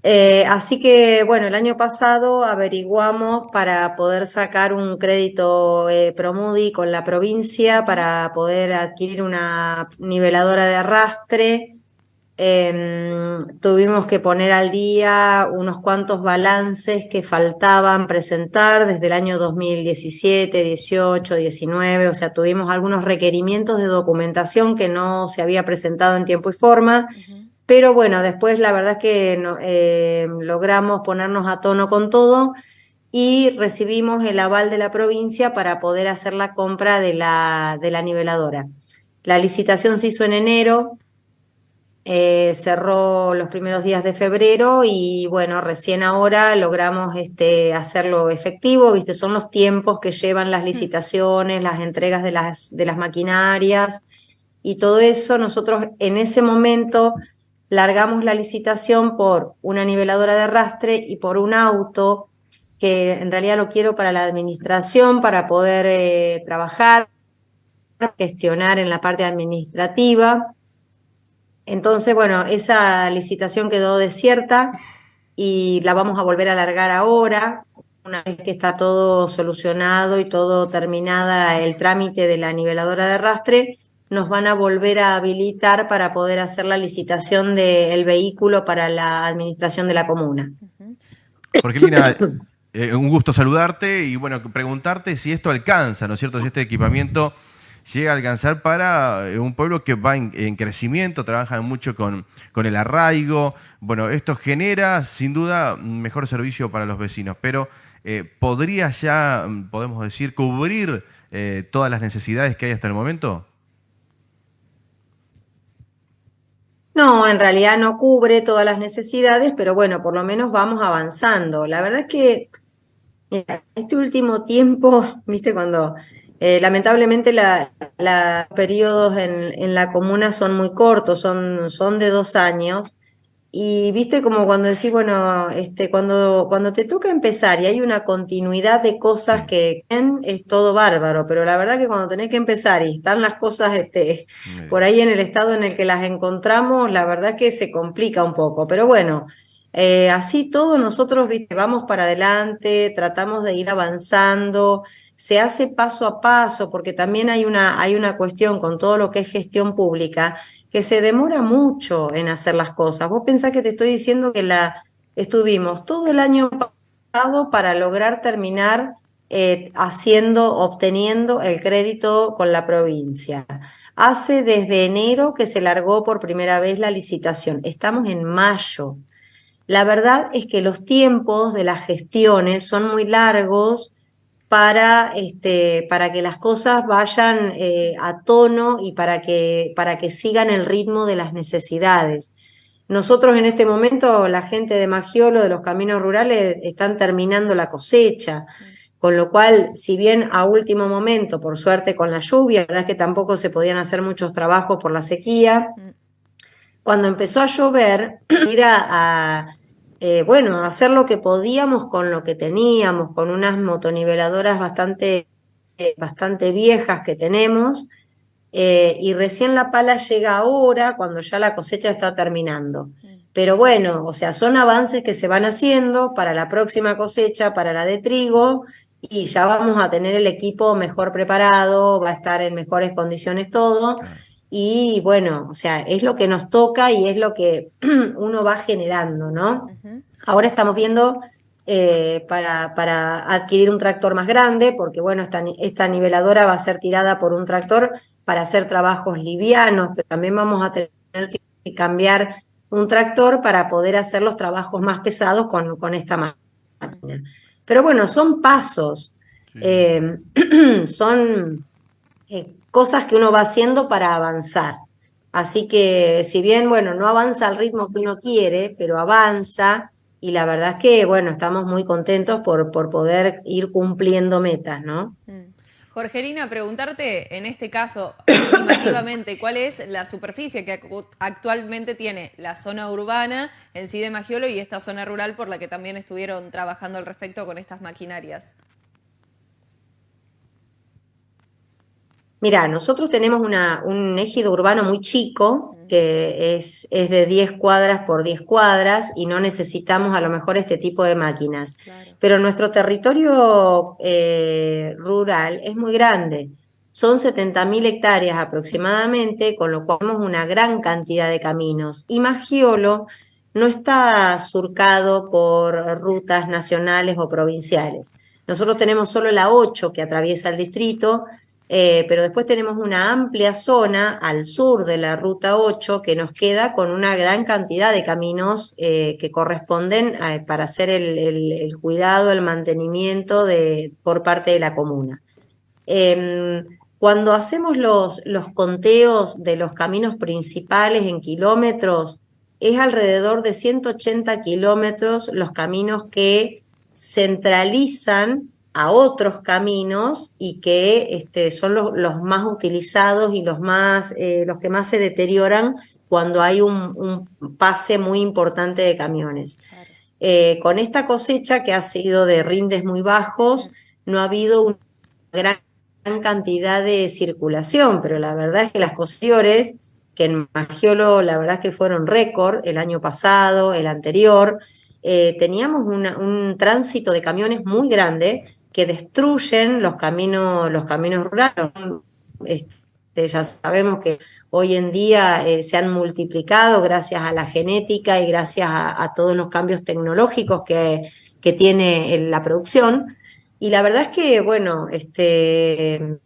Eh, así que, bueno, el año pasado averiguamos para poder sacar un crédito eh, Promudi con la provincia para poder adquirir una niveladora de arrastre. Em, tuvimos que poner al día unos cuantos balances que faltaban presentar desde el año 2017, 18, 19, o sea, tuvimos algunos requerimientos de documentación que no se había presentado en tiempo y forma. Pero bueno, después la verdad es que eh, logramos ponernos a tono con todo y recibimos el aval de la provincia para poder hacer la compra de la, de la niveladora. La licitación se hizo en enero, eh, cerró los primeros días de febrero y bueno, recién ahora logramos este, hacerlo efectivo, ¿viste? Son los tiempos que llevan las licitaciones, las entregas de las, de las maquinarias y todo eso. Nosotros en ese momento largamos la licitación por una niveladora de arrastre y por un auto que en realidad lo quiero para la administración, para poder eh, trabajar, gestionar en la parte administrativa. Entonces, bueno, esa licitación quedó desierta y la vamos a volver a largar ahora, una vez que está todo solucionado y todo terminada el trámite de la niveladora de arrastre, nos van a volver a habilitar para poder hacer la licitación del vehículo para la administración de la comuna. Jorgelina, eh, un gusto saludarte y bueno, preguntarte si esto alcanza, ¿no es cierto? Si este equipamiento llega a alcanzar para eh, un pueblo que va en, crecimiento, trabajan mucho con, con, el arraigo. Bueno, esto genera sin duda mejor servicio para los vecinos, pero eh, ¿podría ya, mm, podemos decir, cubrir todas las necesidades que hay hasta el momento? No, en realidad no cubre todas las necesidades, pero bueno, por lo menos vamos avanzando. La verdad es que este último tiempo, viste, cuando eh, lamentablemente los periodos en, en, la comuna son muy cortos, son, son de dos años, y viste como cuando decís, bueno, este, cuando, cuando te toca empezar y hay una continuidad de cosas que es todo bárbaro, pero la verdad que cuando tenés que empezar y están las cosas este, por ahí en el estado en el que las encontramos, la verdad que se complica un poco. Pero bueno, eh, así todo nosotros viste, vamos para adelante, tratamos de ir avanzando, se hace paso a paso, porque también hay una, hay una cuestión con todo lo que es gestión pública que se demora mucho en hacer las cosas. Vos pensás que te estoy diciendo que la estuvimos todo el año pasado para lograr terminar eh, haciendo, obteniendo el crédito con la provincia. Hace desde enero que se largó por primera vez la licitación. Estamos en mayo. La verdad es que los tiempos de las gestiones son muy largos para, este, para que las cosas vayan eh, a tono y para que, para que sigan el ritmo de las necesidades. Nosotros en este momento, la gente de Magiolo, de los caminos rurales, están terminando la cosecha, con lo cual, si bien a último momento, por suerte con la lluvia, la verdad es que tampoco se podían hacer muchos trabajos por la sequía, cuando empezó a llover, ir a eh, bueno, hacer lo que podíamos con lo que teníamos, con unas motoniveladoras bastante, eh, bastante viejas que tenemos, eh, y recién la pala llega ahora, cuando ya la cosecha está terminando. Pero bueno, o sea, son avances que se van haciendo para la próxima cosecha, para la de trigo, y ya vamos a tener el equipo mejor preparado, va a estar en mejores condiciones todo. Y bueno, o sea, es lo que nos toca y es lo que uno va generando, ¿no? Ahora estamos viendo eh, para, para, adquirir un tractor más grande, porque bueno, esta, esta niveladora va a ser tirada por un tractor para hacer trabajos livianos, pero también vamos a tener que cambiar un tractor para poder hacer los trabajos más pesados con, con esta máquina. Pero bueno, son pasos, eh, son eh, cosas que uno va haciendo para avanzar. Así que si bien, bueno, no avanza al ritmo que uno quiere, pero avanza y la verdad es que, bueno, estamos muy contentos por, por poder ir cumpliendo metas, ¿no? Mm. Jorgelina, preguntarte en este caso, estimativamente, ¿cuál es la superficie que actualmente tiene la zona urbana en sí de Magiolo y esta zona rural por la que también estuvieron trabajando al respecto con estas maquinarias? Mira, nosotros tenemos un ejido urbano muy chico, que es, es, de 10 cuadras por 10 cuadras, y no necesitamos a lo mejor este tipo de máquinas. Pero nuestro territorio eh, rural es muy grande. Son 70.000 hectáreas aproximadamente, con lo cual tenemos una gran cantidad de caminos. Y Magiolo no está surcado por rutas nacionales o provinciales. Nosotros tenemos solo la 8 que atraviesa el distrito, eh, pero después tenemos una amplia zona al sur de la ruta 8 que nos queda con una gran cantidad de caminos eh, que corresponden para hacer el, cuidado, el mantenimiento de, por parte de la comuna. Em, cuando hacemos los conteos de los caminos principales en kilómetros, es alrededor de 180 kilómetros los caminos que centralizan a otros caminos y que este, son los, más utilizados y los, más, eh, los que más se deterioran cuando hay un, pase muy importante de camiones. Eh, con esta cosecha que ha sido de rindes muy bajos, no ha habido una gran cantidad de circulación, pero la verdad es que las cosechores, que en Magiolo la verdad es que fueron récord el año pasado, el anterior, eh, teníamos un tránsito de camiones muy grande que destruyen los caminos, los caminos rurales. Este, ya sabemos que hoy en día eh, se han multiplicado gracias a la genética y gracias a, todos los cambios tecnológicos que, que tiene la producción. Y la verdad es que, bueno, este,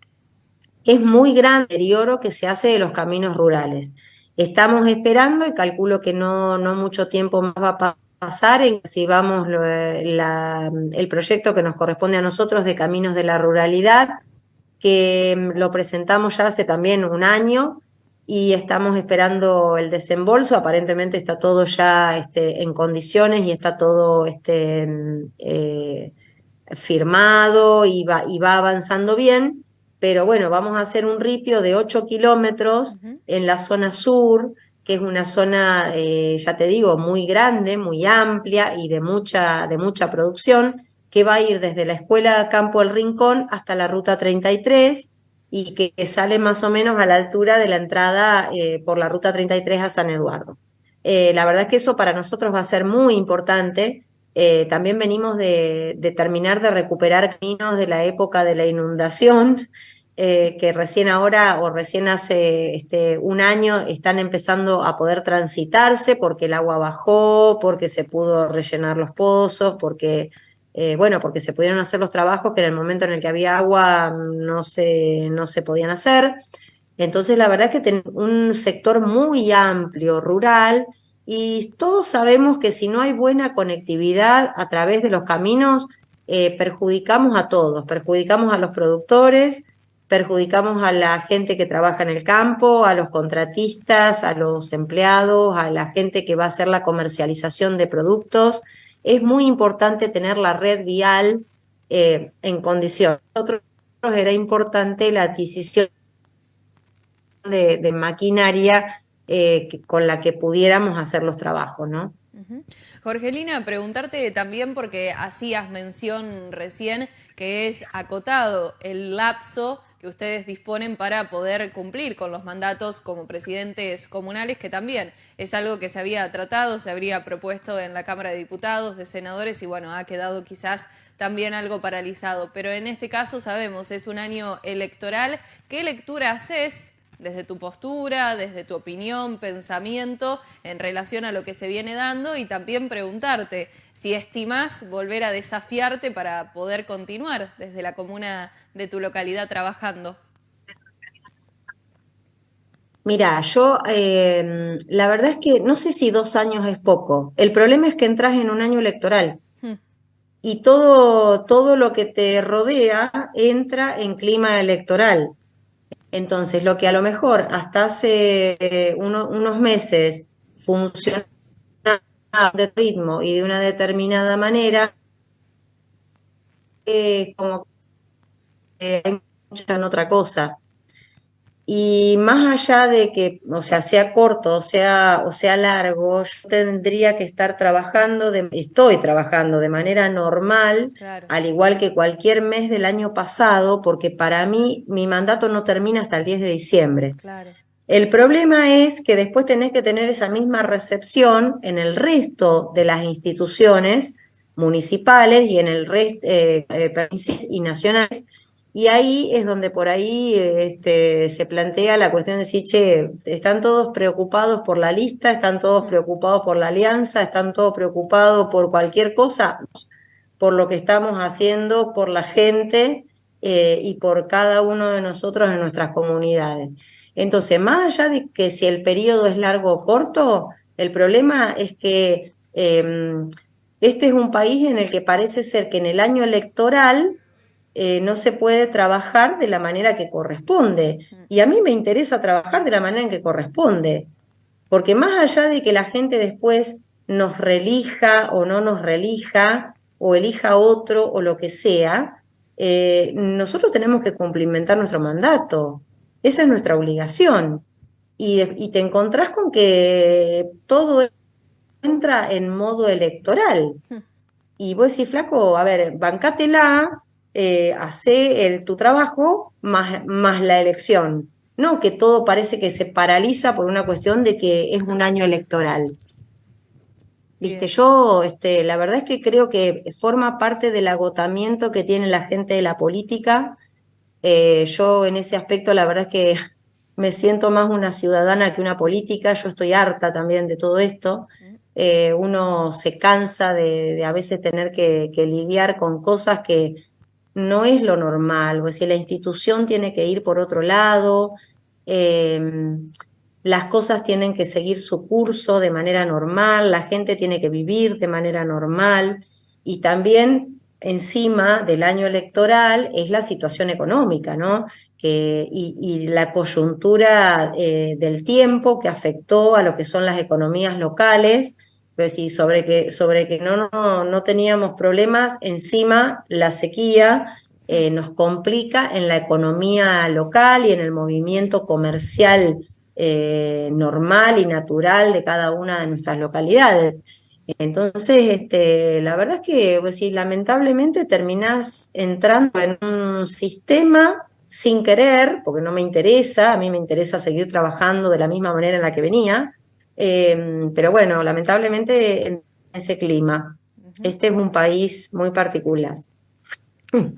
es muy grande el deterioro que se hace de los caminos rurales. Estamos esperando y calculo que no, no mucho tiempo más va a pasar pasar en si vamos el proyecto que nos corresponde a nosotros de Caminos de la Ruralidad, que mm, lo presentamos ya hace también un año y estamos esperando el desembolso. Aparentemente está todo ya este, en condiciones y está todo este, mm, eh, firmado y va, y va avanzando bien. Pero bueno, vamos a hacer un ripio de 8 kilómetros en la zona sur, que es una zona, eh, ya te digo, muy grande, muy amplia y de mucha, de mucha producción, que va a ir desde la Escuela Campo El Rincón hasta la Ruta 33 y que, sale más o menos a la altura de la entrada eh, por la Ruta 33 a San Eduardo. Eh, la verdad es que eso para nosotros va a ser muy importante. también venimos de, de terminar de recuperar caminos de la época de la inundación, eh, que recién ahora o recién hace este, un año están empezando a poder transitarse porque el agua bajó, porque se pudo rellenar los pozos, porque, eh, bueno, porque se pudieron hacer los trabajos que en el momento en el que había agua no se, no se podían hacer. Entonces, la verdad es que tenemos un sector muy amplio, rural, y todos sabemos que si no hay buena conectividad a través de los caminos, eh, perjudicamos a todos, perjudicamos a los productores, perjudicamos a la gente que trabaja en el campo, a los contratistas, a los empleados, a la gente que va a hacer la comercialización de productos. Es muy importante tener la red vial eh, en condición. Nosotros era importante la adquisición de, maquinaria eh, con la que pudiéramos hacer los trabajos, ¿no? Jorgelina, preguntarte también porque hacías mención recién que es acotado el lapso ustedes disponen para poder cumplir con los mandatos como presidentes comunales, que también es algo que se había tratado, se habría propuesto en la Cámara de Diputados, de senadores, y bueno, ha quedado quizás también algo paralizado. Pero en este caso sabemos, es un año electoral. ¿Qué lectura haces desde tu postura, desde tu opinión, pensamiento en relación a lo que se viene dando y también preguntarte si estimas volver a desafiarte para poder continuar desde la comuna de tu localidad trabajando. Mira, yo em, la verdad es que no sé si dos años es poco. El problema es que entras en un año electoral Hmm. y todo, todo lo que te rodea entra en clima electoral. Entonces, lo que a lo mejor hasta hace eh, uno- unos meses funcionaba de ritmo y de una determinada manera, eh, como mucha en otra cosa. Y más allá de que, o sea, sea corto o sea, o sea largo, yo tendría que estar trabajando, de- estoy trabajando de manera normal, Claro. al igual que cualquier mes del año pasado, porque para mí mi mandato no termina hasta el 10 de diciembre. Claro. El problema es que después tenés que tener esa misma recepción en el resto de las instituciones municipales y en el resto y nacionales. Y ahí es donde por ahí este, se plantea la cuestión de decir, che, están todos preocupados por la lista, están todos preocupados por la alianza, están todos preocupados por cualquier cosa, por lo que estamos haciendo, por la gente eh, y por cada uno de nosotros en nuestras comunidades. Entonces, más allá de que si el periodo es largo o corto, el problema es que eh, este es un país en el que parece ser que en el año electoral eh, no se puede trabajar de la manera que corresponde. Y a mí me interesa trabajar de la manera en que corresponde, porque más allá de que la gente después nos relija o no nos relija, o elija otro o lo que sea, eh, nosotros tenemos que cumplimentar nuestro mandato. Esa es nuestra obligación. Y, y te encontrás con que todo entra en modo electoral. Y vos decís, flaco, a ver, bancátela, eh, hace el, tu trabajo más, más la elección. No que todo parece que se paraliza por una cuestión de que es un año electoral. Viste, Bien. yo, este, la verdad es que creo que forma parte del agotamiento que tiene la gente de la política. Eh, yo en ese aspecto, la verdad es que me siento más una ciudadana que una política. Yo estoy harta también de todo esto. Eh, uno se cansa de, de a veces tener que, que lidiar con cosas que no es lo normal. O decir, la institución tiene que ir por otro lado. eh, las cosas tienen que seguir su curso de manera normal, la gente tiene que vivir de manera normal y también encima del año electoral es la situación económica, ¿no? Y la coyuntura eh, del tiempo que afectó a lo que son las economías locales, sí, sobre que, sobre que no, no, no teníamos problemas, encima la sequía eh, nos complica en la economía local y en el movimiento comercial eh, normal y natural de cada una de nuestras localidades. Entonces, este, la verdad es que pues, lamentablemente terminás entrando en un sistema sin querer, porque no me interesa, a mí me interesa seguir trabajando de la misma manera en la que venía, eh, pero bueno, lamentablemente en ese clima. Este es un país muy particular.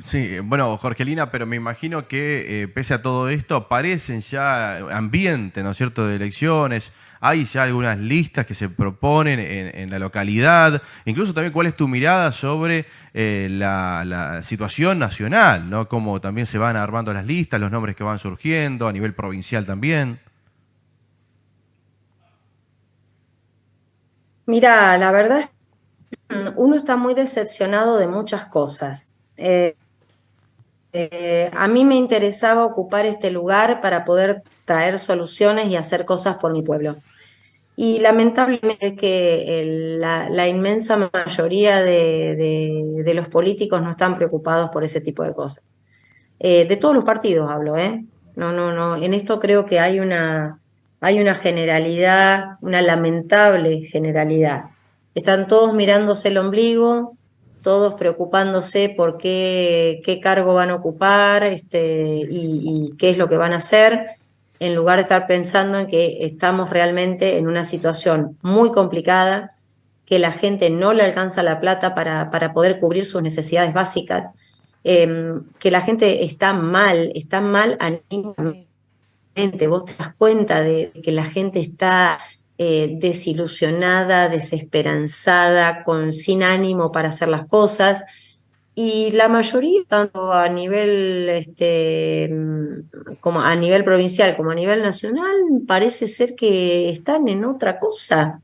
Sí, bueno, Jorgelina, pero me imagino que eh, pese a todo esto aparecen ya ambiente, ¿no es cierto?, de elecciones. Hay ya algunas listas que se proponen en, en la localidad. Incluso también cuál es tu mirada sobre eh, la, la situación nacional, ¿no? Cómo también se van armando las listas, los nombres que van surgiendo, a nivel provincial también. Mira, la verdad es que uno está muy decepcionado de muchas cosas. Eh, eh, a mí me interesaba ocupar este lugar para poder traer soluciones y hacer cosas por mi pueblo. Y lamentablemente es que el- la, la inmensa mayoría de, de- de los políticos no están preocupados por ese tipo de cosas. Eh, de todos los partidos hablo, ¿eh? No, no, no. En esto creo que hay una, hay una generalidad, una lamentable generalidad. Están todos mirándose el ombligo, todos preocupándose por qué, qué cargo van a ocupar este, y, qué es lo que van a hacer, en lugar de estar pensando en que estamos realmente en una situación muy complicada, que la gente no le alcanza la plata para, para poder cubrir sus necesidades básicas, em, que la gente está mal, está mal. Vos te das cuenta de que la gente está eh, desilusionada, desesperanzada, con, sin ánimo para hacer las cosas. y la mayoría, tanto a nivel este, como a nivel provincial como a nivel nacional, parece ser que están en otra cosa.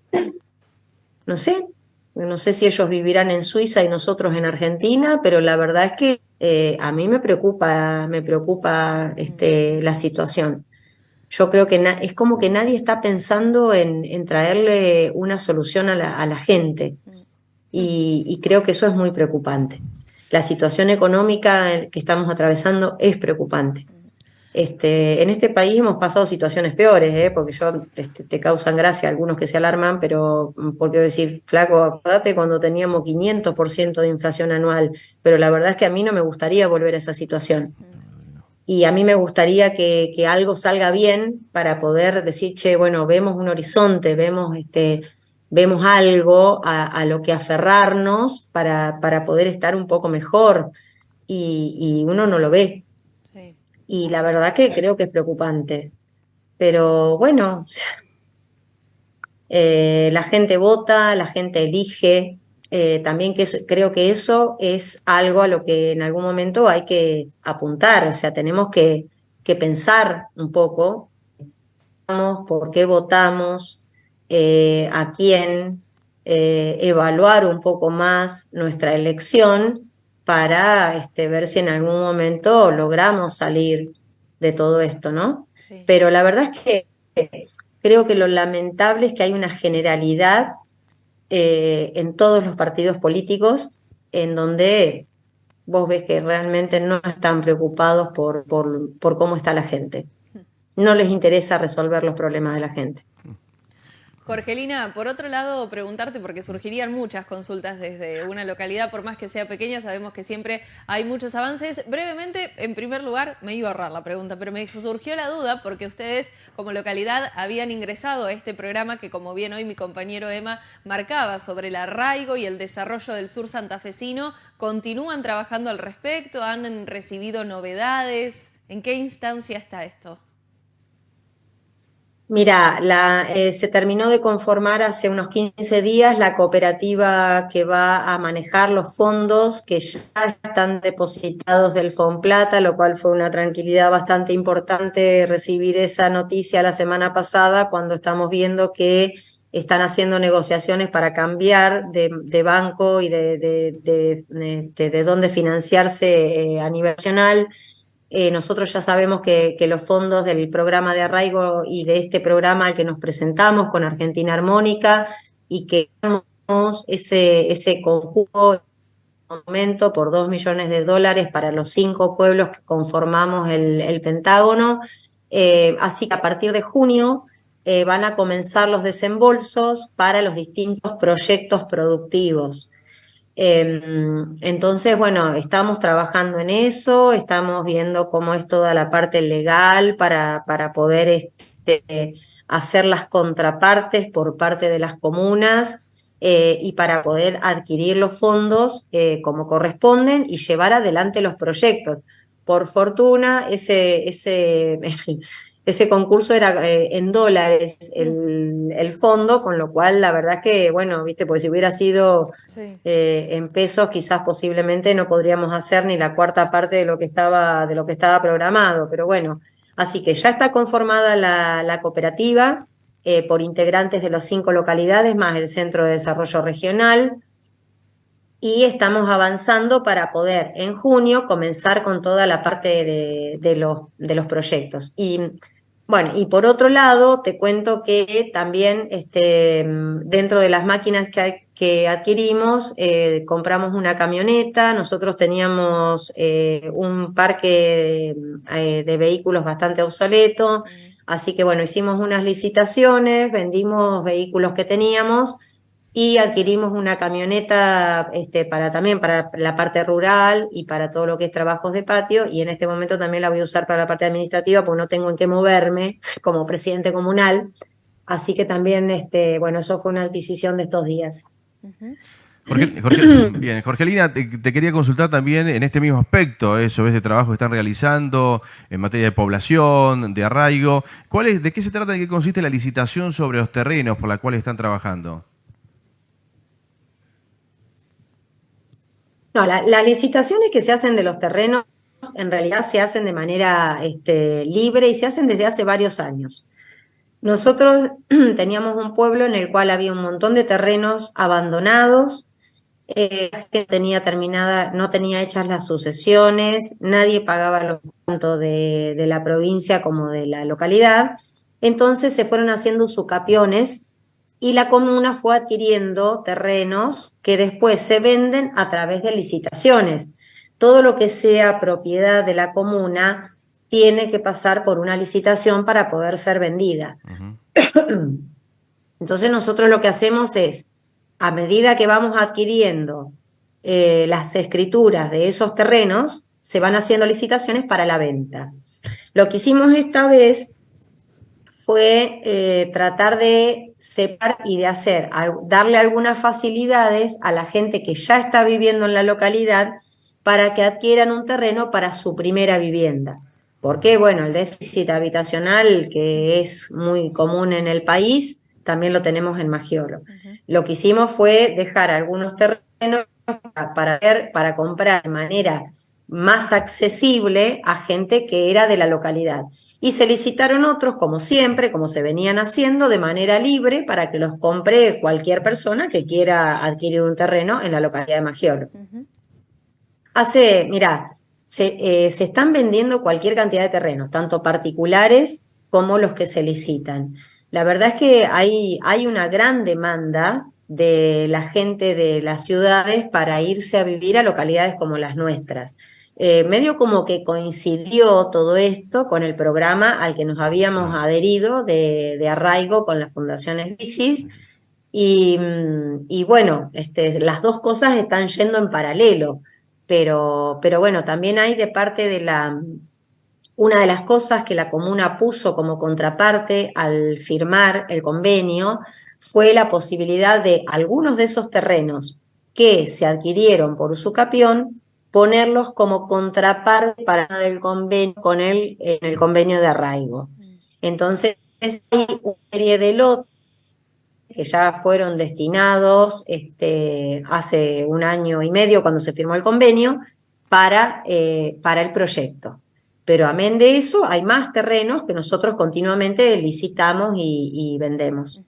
No sé, no sé si ellos vivirán en Suiza y nosotros en Argentina, pero la verdad es que eh, a mí me preocupa, me preocupa este, la situación. Yo creo que es como que nadie está pensando en, traerle una solución a la, gente. y, creo que eso es muy preocupante la situación económica que estamos atravesando es preocupante. Este, en este país hemos pasado situaciones peores, ¿eh? porque yo este, te causan gracia algunos que se alarman, pero mm, porque decir, flaco, acordate cuando teníamos 500% de inflación anual, pero la verdad es que a mí no me gustaría volver a esa situación. Y a mí me gustaría que, que algo salga bien para poder decir, che, bueno, vemos un horizonte, vemos este, vemos algo a, lo que aferrarnos para, para, poder estar un poco mejor y, uno no lo ve. Y la verdad que creo que es preocupante. Pero bueno, eh, la gente vota, la gente elige. Eh, también que creo que eso es algo a lo que en algún momento hay que apuntar. O sea, tenemos que, que pensar un poco por qué votamos, eh, a quién eh, evaluar un poco más nuestra elección para este, ver si en algún momento logramos salir de todo esto, ¿no? Pero la verdad es que creo que lo lamentable es que hay una generalidad eh, en todos los partidos políticos en donde vos ves que realmente no están preocupados por, por cómo está la gente. No les interesa resolver los problemas de la gente. Jorgelina, por otro lado, preguntarte, porque surgirían muchas consultas desde una localidad, por más que sea pequeña, sabemos que siempre hay muchos avances. Brevemente, en primer lugar, me iba a ahorrar la pregunta, pero me surgió la duda porque ustedes como localidad habían ingresado a este programa que, como bien hoy mi compañero Emma marcaba, sobre el arraigo y el desarrollo del sur santafesino. ¿Continúan trabajando al respecto? ¿Han recibido novedades? ¿En qué instancia está esto? Mira, eh, se terminó de conformar hace unos 15 días la cooperativa que va a manejar los fondos que ya están depositados del Fonplata, lo cual fue una tranquilidad bastante importante recibir esa noticia la semana pasada cuando estamos viendo que están haciendo negociaciones para cambiar de, banco y de, de, dónde financiarse eh, a nivel nacional eh, nosotros ya sabemos que, los fondos del programa de arraigo y de este programa al que nos presentamos con Argentina Armónica y que ese, ese conjunto momento por dos millones de dólares para los cinco pueblos que conformamos el, Pentágono. Eh, así que a partir de junio eh, van a comenzar los desembolsos para los distintos proyectos productivos. Em, entonces, bueno, estamos trabajando en eso, estamos viendo cómo es toda la parte legal para, para poder este, hacer las contrapartes por parte de las comunas eh, y para poder adquirir los fondos eh, como corresponden y llevar adelante los proyectos. Por fortuna, ese, ese ese concurso era eh, en dólares el, fondo, con lo cual la verdad que, bueno, viste, pues si hubiera sido eh, en pesos, quizás posiblemente no podríamos hacer ni la cuarta parte de lo que estaba, de lo que estaba programado, pero bueno, así que ya está conformada la, cooperativa eh, por integrantes de las cinco localidades, más el Centro de Desarrollo Regional, y estamos avanzando para poder en junio comenzar con toda la parte de, de, los, de los proyectos. Y bueno, y por otro lado, te cuento que también este, dentro de las máquinas que, que adquirimos, eh, compramos una camioneta, nosotros teníamos eh, un parque eh, de vehículos bastante obsoleto, así que bueno, hicimos unas licitaciones, vendimos vehículos que teníamos y adquirimos una camioneta este, para también para la parte rural y para todo lo que es trabajos de patio y en este momento también la voy a usar para la parte administrativa porque no tengo en qué moverme como presidente comunal, así que también, este, bueno, eso fue una adquisición de estos días. bien, Jorgelina, te, quería consultar también en este mismo aspecto, eso, ¿ves? de trabajo que están realizando en materia de población, de arraigo. ¿Cuál es, ¿De qué se trata, de qué consiste la licitación sobre los terrenos por la cuales están trabajando? No, las licitaciones que se hacen de los terrenos en realidad se hacen de manera este, libre y se hacen desde hace varios años. Nosotros teníamos un pueblo en el cual había un montón de terrenos abandonados, eh, que tenía terminada, no tenía hechas las sucesiones, nadie pagaba los tanto de, la provincia como de la localidad, entonces se fueron haciendo sucapiones y la comuna fue adquiriendo terrenos que después se venden a través de licitaciones. Todo lo que sea propiedad de la comuna tiene que pasar por una licitación para poder ser vendida. Entonces nosotros lo que hacemos es, a medida que vamos adquiriendo eh, las escrituras de esos terrenos, se van haciendo licitaciones para la venta. Lo que hicimos esta vez fue eh, tratar de separar y de hacer, darle algunas facilidades a la gente que ya está viviendo en la localidad para que adquieran un terreno para su primera vivienda. Porque, bueno, el déficit habitacional que es muy común en el país, también lo tenemos en Magiolo. Lo que hicimos fue dejar algunos terrenos para, para comprar de manera más accesible a gente que era de la localidad y se licitaron otros, como siempre, como se venían haciendo, de manera libre para que los compre cualquier persona que quiera adquirir un terreno en la localidad de Magiolo. Hace, mira, se, eh, se, están vendiendo cualquier cantidad de terrenos, tanto particulares como los que se licitan. La verdad es que hay, hay una gran demanda de la gente de las ciudades para irse a vivir a localidades como las nuestras. Eh, medio como que coincidió todo esto con el programa al que nos habíamos adherido de, arraigo con la Fundación Esbicis. Y, mm, y, bueno, este, las dos cosas están yendo en paralelo, pero, pero bueno, también hay de parte de la... Una de las cosas que la comuna puso como contraparte al firmar el convenio fue la posibilidad de algunos de esos terrenos que se adquirieron por usucapión ponerlos como contraparte para el convenio con el, en el convenio de arraigo. Entonces, hay una serie de lotes que ya fueron destinados este, hace un año y medio cuando se firmó el convenio para, eh, para el proyecto. Pero amén de eso, hay más terrenos que nosotros continuamente licitamos y, vendemos.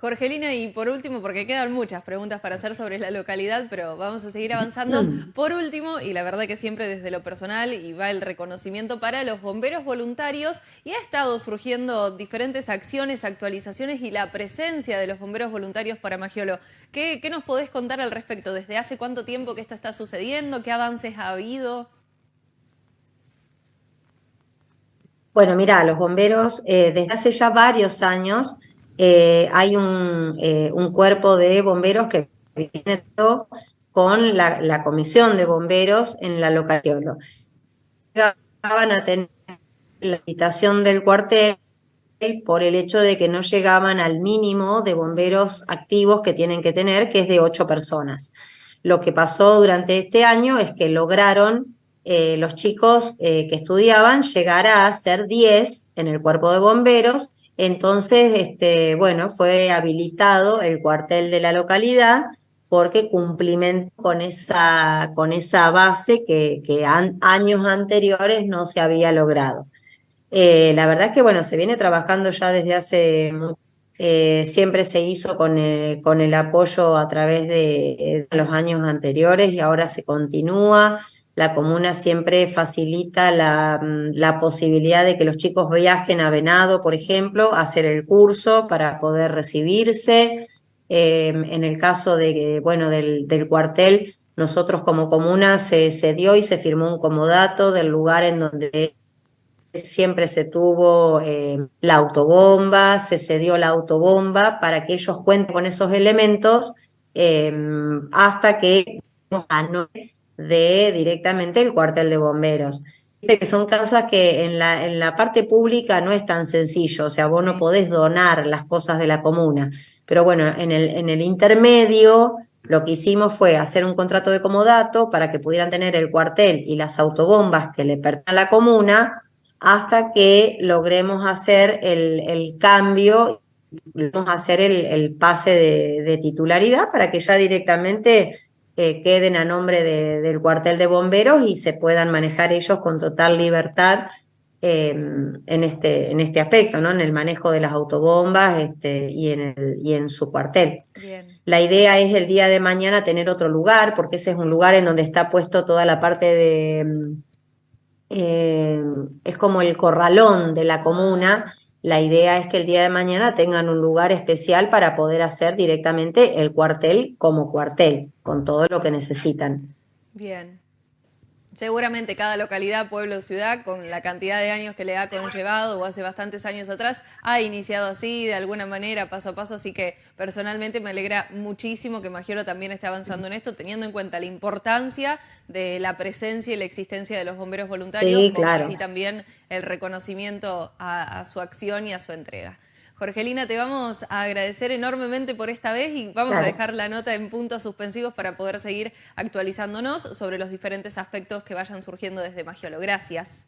Jorgelina, y por último, porque quedan muchas preguntas para hacer sobre la localidad, pero vamos a seguir avanzando. Mm. Por último, y la verdad que siempre desde lo personal, y va el reconocimiento para los bomberos voluntarios, y ha estado surgiendo diferentes acciones, actualizaciones y la presencia de los bomberos voluntarios para Magiolo. ¿Qué, nos podés contar al respecto? ¿Desde hace cuánto tiempo que esto está sucediendo? ¿Qué avances ha habido? Bueno, mira, los bomberos eh, desde hace ya varios años eh, hay eh, un, cuerpo de bomberos que viene con la, comisión de bomberos en la localidad. Llegaban a tener la habitación del cuartel por el hecho de que no llegaban al mínimo de bomberos activos que tienen que tener, que es de ocho personas. Lo que pasó durante este año es que lograron eh, los chicos que estudiaban llegar a ser diez en el cuerpo de bomberos entonces, este, bueno, fue habilitado el cuartel de la localidad porque cumplimentó con esa, con esa base que, años anteriores no se había logrado. Eh, la verdad es que, bueno, se viene trabajando ya desde hace eh, siempre se hizo con el, con el apoyo a través de, los años anteriores y ahora se continúa la comuna siempre facilita mm, la, posibilidad de que los chicos viajen a Venado, por ejemplo, a hacer el curso para poder recibirse. Em, en el caso de, bueno, del, cuartel, nosotros como comuna se, se, dio y se firmó un comodato del lugar en donde siempre se tuvo em, la autobomba, se cedió la autobomba para que ellos cuenten con esos elementos em, hasta que de directamente el cuartel de bomberos. Que son cosas que en la, en la parte pública no es tan sencillo, o sea, vos no podés donar las cosas de la comuna. Pero bueno, en el, en el intermedio lo que hicimos fue hacer un contrato de comodato para que pudieran tener el cuartel y las autobombas que le pertenecen a la comuna hasta que logremos hacer el, el cambio, logremos hacer el, el pase de, de, titularidad para que ya directamente eh, queden a nombre del cuartel de bomberos y se puedan manejar ellos con total libertad em, en, este, en este aspecto, ¿no? En el manejo de las autobombas este, y, en el, y en su cuartel. La idea es el día de mañana tener otro lugar, porque ese es un lugar en donde está puesto toda la parte de... Em, em, es como el corralón de la comuna, la idea es que el día de mañana tengan un lugar especial para poder hacer directamente el cuartel como cuartel, con todo lo que necesitan. Bien. Seguramente cada localidad, pueblo, o ciudad, con la cantidad de años que le ha conllevado o hace bastantes años atrás, ha iniciado así, de alguna manera, paso a paso. Así que personalmente me alegra muchísimo que Magiolo también esté avanzando en esto, teniendo en cuenta la importancia de la presencia y la existencia de los bomberos voluntarios, sí, claro. así también el reconocimiento a su acción y a su entrega. Jorgelina, te vamos a agradecer enormemente por esta vez y vamos a dejar la nota en puntos suspensivos para poder seguir actualizándonos sobre los diferentes aspectos que vayan surgiendo desde Magiolo. Gracias.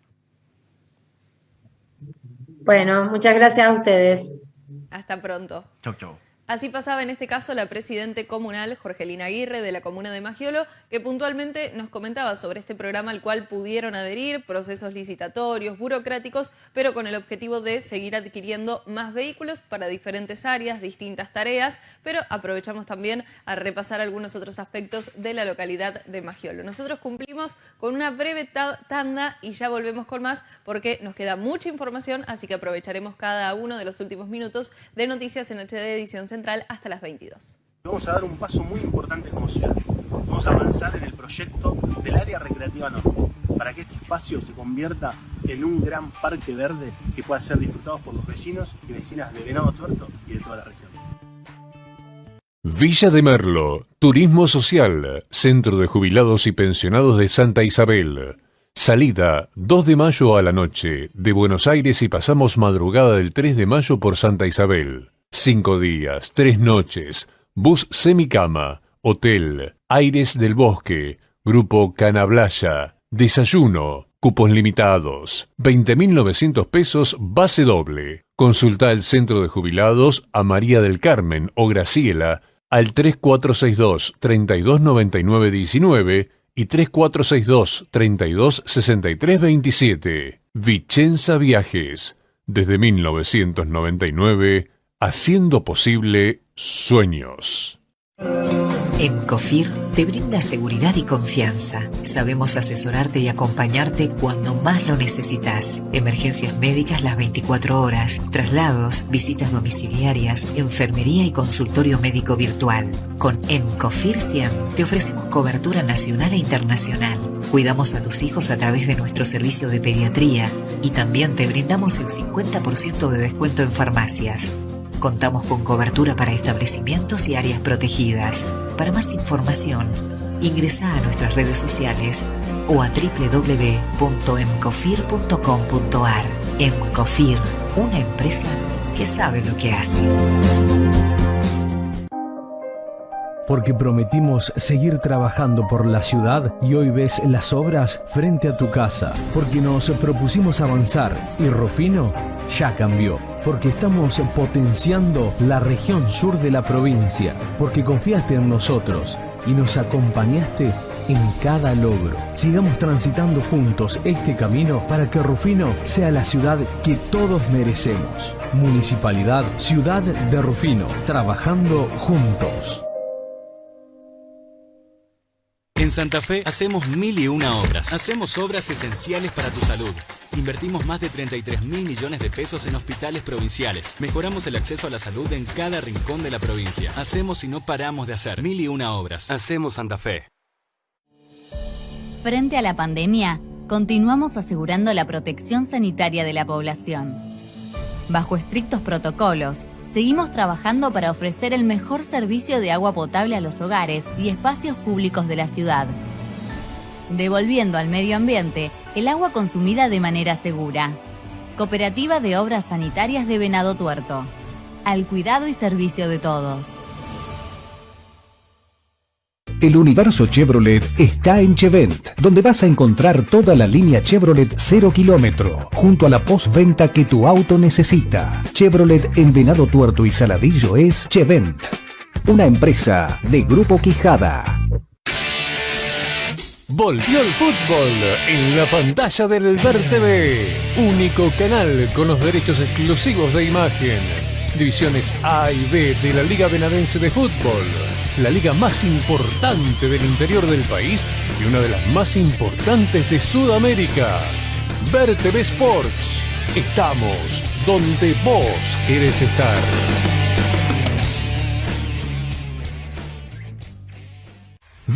Bueno, muchas gracias a ustedes. Hasta pronto. Chau, chau. Así pasaba en este caso la presidente comunal Jorgelina Aguirre de la comuna de Magiolo, que puntualmente nos comentaba sobre este programa al cual pudieron adherir, procesos licitatorios, burocráticos, pero con el objetivo de seguir adquiriendo más vehículos para diferentes áreas, distintas tareas, pero aprovechamos también a repasar algunos otros aspectos de la localidad de Magiolo. Nosotros cumplimos con una breve tanda y ya volvemos con más porque nos queda mucha información, así que aprovecharemos cada uno de los últimos minutos de Noticias en HD Edición Central hasta las 22. Vamos a dar un paso muy importante como ciudad. Vamos a avanzar en el proyecto del área recreativa norte, para que este espacio se convierta en un gran parque verde que pueda ser disfrutado por los vecinos y vecinas de Venado Tuerto y de toda la región. Villa de Merlo, Turismo Social, Centro de Jubilados y Pensionados de Santa Isabel. Salida 2 de mayo a la noche de Buenos Aires y pasamos madrugada del 3 de mayo por Santa Isabel. Cinco días, tres noches, bus semicama, hotel, aires del bosque, grupo Canablaya, desayuno, cupos limitados, 20.900 pesos base doble. Consulta el centro de jubilados a María del Carmen o Graciela al 3462 329919 y 3462 326327. Vicenza Viajes. Desde 1999 Haciendo posible sueños. Encofir te brinda seguridad y confianza. Sabemos asesorarte y acompañarte cuando más lo necesitas. Emergencias médicas las 24 horas, traslados, visitas domiciliarias, enfermería y consultorio médico virtual. Con Encofir 100 te ofrecemos cobertura nacional e internacional. Cuidamos a tus hijos a través de nuestro servicio de pediatría y también te brindamos el 50% de descuento en farmacias. Contamos con cobertura para establecimientos y áreas protegidas. Para más información, ingresa a nuestras redes sociales o a www.emcofir.com.ar. Emcofir, una empresa que sabe lo que hace porque prometimos seguir trabajando por la ciudad y hoy ves las obras frente a tu casa, porque nos propusimos avanzar y Rufino ya cambió, porque estamos potenciando la región sur de la provincia, porque confiaste en nosotros y nos acompañaste en cada logro. Sigamos transitando juntos este camino para que Rufino sea la ciudad que todos merecemos. Municipalidad Ciudad de Rufino, trabajando juntos. En Santa Fe hacemos mil y una obras. Hacemos obras esenciales para tu salud. Invertimos más de 33 mil millones de pesos en hospitales provinciales. Mejoramos el acceso a la salud en cada rincón de la provincia. Hacemos y no paramos de hacer mil y una obras. Hacemos Santa Fe. Frente a la pandemia, continuamos asegurando la protección sanitaria de la población. Bajo estrictos protocolos, seguimos trabajando para ofrecer el mejor servicio de agua potable a los hogares y espacios públicos de la ciudad, devolviendo al medio ambiente el agua consumida de manera segura. Cooperativa de Obras Sanitarias de Venado Tuerto. Al cuidado y servicio de todos. El universo Chevrolet está en Chevent, donde vas a encontrar toda la línea Chevrolet 0 kilómetro, junto a la postventa que tu auto necesita. Chevrolet en Venado Tuerto y Saladillo es Chevent, una empresa de Grupo Quijada. Volvió el fútbol en la pantalla del Ver TV, único canal con los derechos exclusivos de imagen. Divisiones A y B de la Liga Benadense de Fútbol, la liga más importante del interior del país y una de las más importantes de Sudamérica. Ver TV Sports. Estamos donde vos querés estar.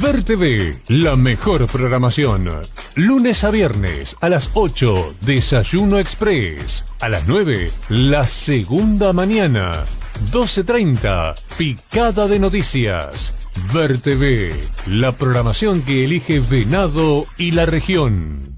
Ver TV, la mejor programación. Lunes a viernes a las 8, Desayuno Express. A las 9, la segunda mañana. 12.30, Picada de Noticias. Ver TV, la programación que elige Venado y la región.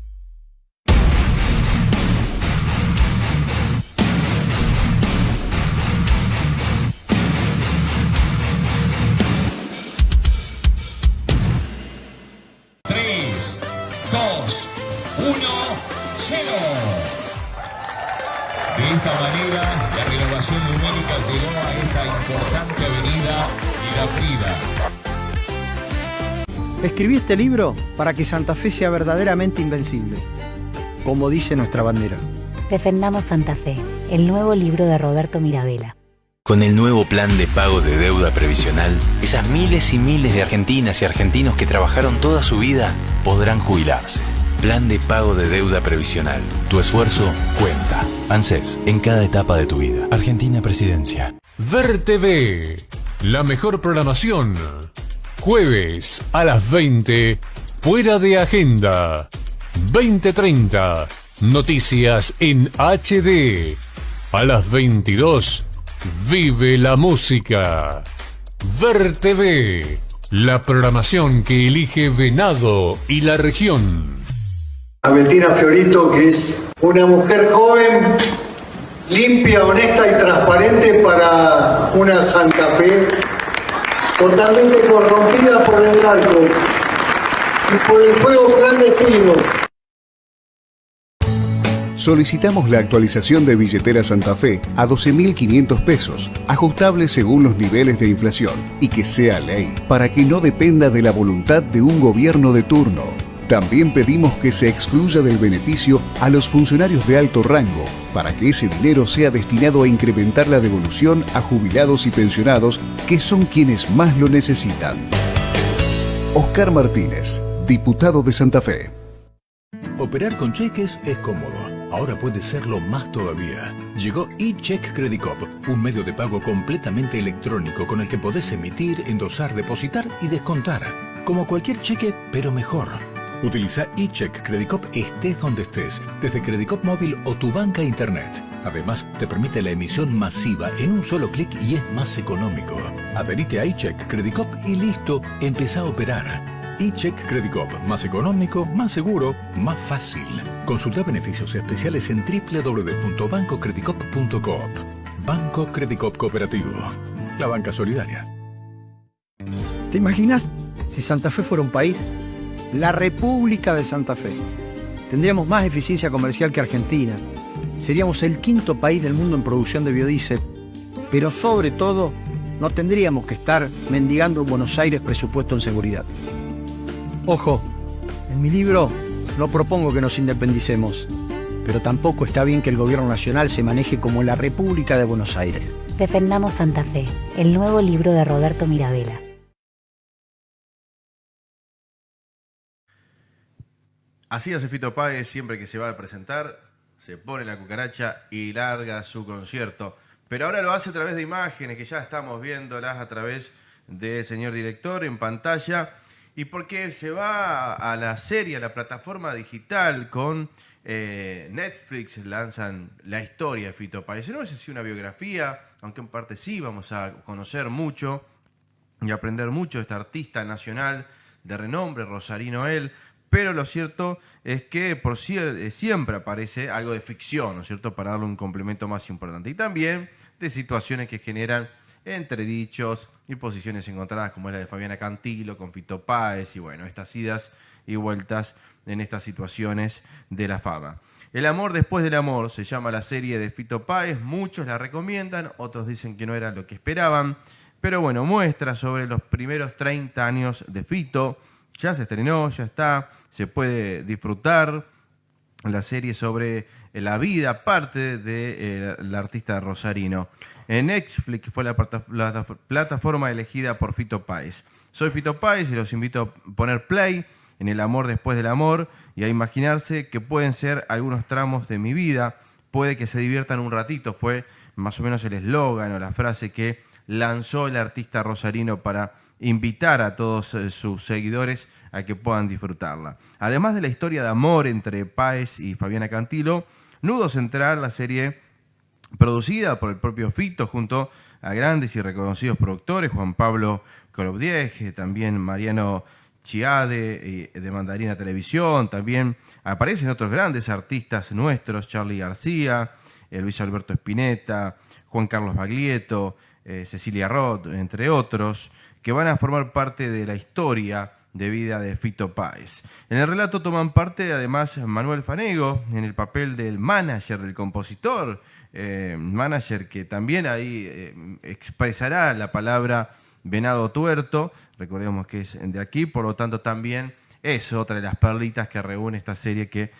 Escribí este libro para que Santa Fe sea verdaderamente invencible, como dice nuestra bandera. Defendamos Santa Fe, el nuevo libro de Roberto Mirabella. Con el nuevo plan de pago de deuda previsional, esas miles y miles de argentinas y argentinos que trabajaron toda su vida podrán jubilarse. Plan de pago de deuda previsional. Tu esfuerzo cuenta. ANSES, en cada etapa de tu vida. Argentina Presidencia. Ver TV, la mejor programación. Jueves a las 20, fuera de agenda. 2030, noticias en HD. A las 22, vive la música. Ver TV, la programación que elige Venado y la región. a Fiorito, que es una mujer joven, limpia, honesta y transparente para una Santa Fe totalmente corrompida por el narco y por el juego clandestino. Solicitamos la actualización de billetera Santa Fe a 12.500 pesos, ajustable según los niveles de inflación, y que sea ley, para que no dependa de la voluntad de un gobierno de turno. También pedimos que se excluya del beneficio a los funcionarios de alto rango, para que ese dinero sea destinado a incrementar la devolución a jubilados y pensionados, que son quienes más lo necesitan. Oscar Martínez, diputado de Santa Fe. Operar con cheques es cómodo. Ahora puede serlo más todavía. Llegó eCheck Credit Cop, un medio de pago completamente electrónico con el que podés emitir, endosar, depositar y descontar. Como cualquier cheque, pero mejor. Utiliza eCheck Credit Cop estés donde estés, desde Credit Cop móvil o tu banca internet. Además, te permite la emisión masiva en un solo clic y es más económico. Adherite a eCheck Credit Cop y listo, empezá a operar. eCheck Credit Cop, más económico, más seguro, más fácil. Consulta beneficios especiales en www.bancocreditcop.coop. Banco Credit Cop Cooperativo. La banca solidaria. ¿Te imaginas si Santa Fe fuera un país? La República de Santa Fe. Tendríamos más eficiencia comercial que Argentina. Seríamos el quinto país del mundo en producción de biodiesel. Pero sobre todo, no tendríamos que estar mendigando en Buenos Aires presupuesto en seguridad. Ojo, en mi libro no propongo que nos independicemos, pero tampoco está bien que el gobierno nacional se maneje como la República de Buenos Aires. Defendamos Santa Fe, el nuevo libro de Roberto Mirabella. Así hace Fito Páez siempre que se va a presentar, se pone la cucaracha y larga su concierto. Pero ahora lo hace a través de imágenes que ya estamos viéndolas a través del señor director en pantalla. Y porque se va a la serie, a la plataforma digital con eh, Netflix, lanzan la historia de Fito Páez. No es así una biografía, aunque en parte sí vamos a conocer mucho y aprender mucho de este artista nacional de renombre, Rosarino él. Pero lo cierto es que por eh, siempre aparece algo de ficción, ¿no es cierto?, para darle un complemento más importante. Y también de situaciones que generan entredichos y posiciones encontradas, como es la de Fabiana Cantilo con Fito Páez, y bueno, estas idas y vueltas en estas situaciones de la fama. El amor después del amor se llama la serie de Fito Páez, muchos la recomiendan, otros dicen que no era lo que esperaban, pero bueno, muestra sobre los primeros 30 años de Fito, ya se estrenó, ya está, se puede disfrutar la serie sobre la vida, parte del artista rosarino. En Netflix fue la, plataforma elegida por Fito Páez. Soy Fito Páez y los invito a poner play en El amor después del amor y a imaginarse que pueden ser algunos tramos de mi vida. Puede que se diviertan un ratito, fue más o menos el eslogan o la frase que lanzó el artista rosarino para invitar a todos eh, sus seguidores a que puedan disfrutarla. Además de la historia de amor entre Páez y Fabiana Cantilo, Nudo Central, la serie producida por el propio Fito junto a grandes y reconocidos productores, Juan Pablo Colobdieje, también Mariano Chiade de Mandarina Televisión, también aparecen otros grandes artistas nuestros, Charlie García, eh, Luis Alberto Spinetta, Juan Carlos Baglietto, eh, Cecilia Roth, entre otros, que van a formar parte de la historia de vida de Fito Páez. En el relato toman parte además Manuel Fanego en el papel del manager, del compositor, eh, manager que también ahí eh, expresará la palabra venado tuerto, recordemos que es de aquí, por lo tanto también es otra de las perlitas que reúne esta serie que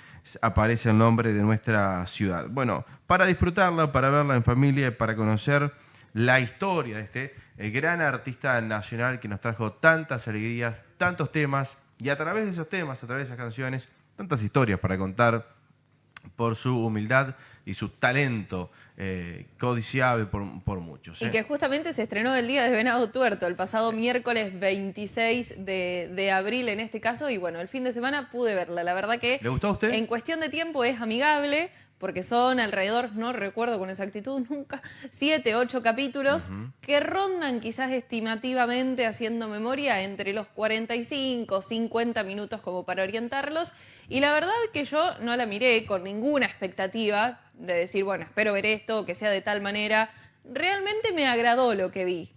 aparece el nombre de nuestra ciudad. Bueno, para disfrutarla, para verla en familia para conocer la historia de este el gran artista nacional que nos trajo tantas alegrías, tantos temas, y a través de esos temas, a través de esas canciones, tantas historias para contar por su humildad y su talento eh, codiciable por, muchos. Y ¿eh? que justamente se estrenó el día de Venado Tuerto, el pasado miércoles 26 de, de, abril en este caso, y bueno, el fin de semana pude verla. La verdad que... ¿Le gustó a usted? En cuestión de tiempo es amigable, porque son alrededor, no recuerdo con exactitud nunca, siete, ocho capítulos que rondan quizás estimativamente, haciendo memoria, entre los 45, 50 minutos como para orientarlos. Y la verdad que yo no la miré con ninguna expectativa de decir, bueno, espero ver esto, que sea de tal manera. Realmente me agradó lo que vi.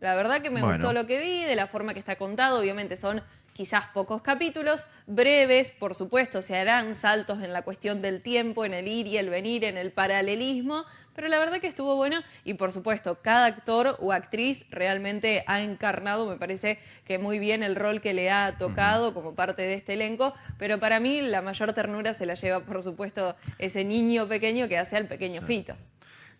La verdad que me gustó lo que vi, de la forma que está contado, obviamente son quizás pocos capítulos, breves, por supuesto, se harán saltos en la cuestión del tiempo, en el ir y el venir, en el paralelismo, pero la verdad que estuvo bueno y por supuesto cada actor o actriz realmente ha encarnado, me parece que muy bien el rol que le ha tocado como parte de este elenco, pero para mí la mayor ternura se la lleva por supuesto ese niño pequeño que hace al pequeño Fito.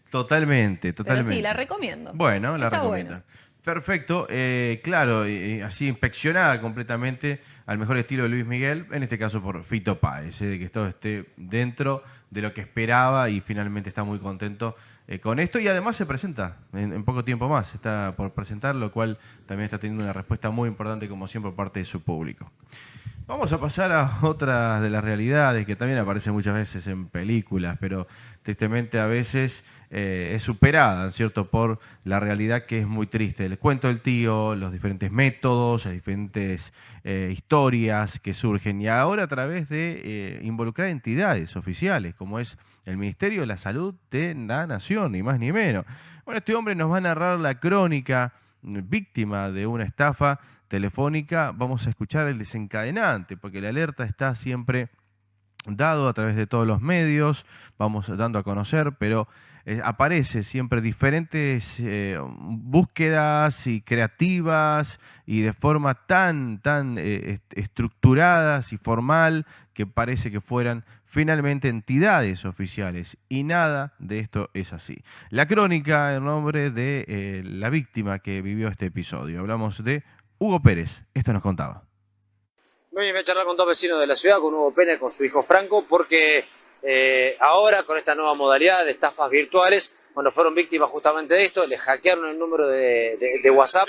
Totalmente, totalmente. Pero sí, la recomiendo. Bueno, la recomiendo. Perfecto, eh, claro, así inspeccionada completamente al mejor estilo de Luis Miguel, en este caso por Fito Páez, eh, de que todo esté dentro de lo que esperaba y finalmente está muy contento eh, con esto y además se presenta en, poco tiempo más, está por presentar, lo cual también está teniendo una respuesta muy importante como siempre por parte de su público. Vamos a pasar a otra de las realidades que también aparecen muchas veces en películas, pero tristemente a veces eh, es superada, ¿cierto?, por la realidad que es muy triste. El cuento del tío, los diferentes métodos, las diferentes eh, historias que surgen, y ahora a través de eh, involucrar entidades oficiales, como es el Ministerio de la Salud de la Nación, ni más ni menos. Bueno, este hombre nos va a narrar la crónica víctima de una estafa telefónica. Vamos a escuchar el desencadenante, porque la alerta está siempre dado a través de todos los medios, vamos dando a conocer, pero eh, aparece siempre diferentes eh, búsquedas y creativas y de forma tan, tan eh, estructuradas y formal que parece que fueran finalmente entidades oficiales y nada de esto es así. La crónica en nombre de la víctima que vivió este episodio. Hablamos de Hugo Pérez. Esto nos contaba. Voy a charlar con dos vecinos de la ciudad, con Hugo Pérez, con su hijo Franco, porque eh, ahora con esta nueva modalidad de estafas virtuales, bueno, fueron víctimas justamente de esto, les hackearon el número de, WhatsApp.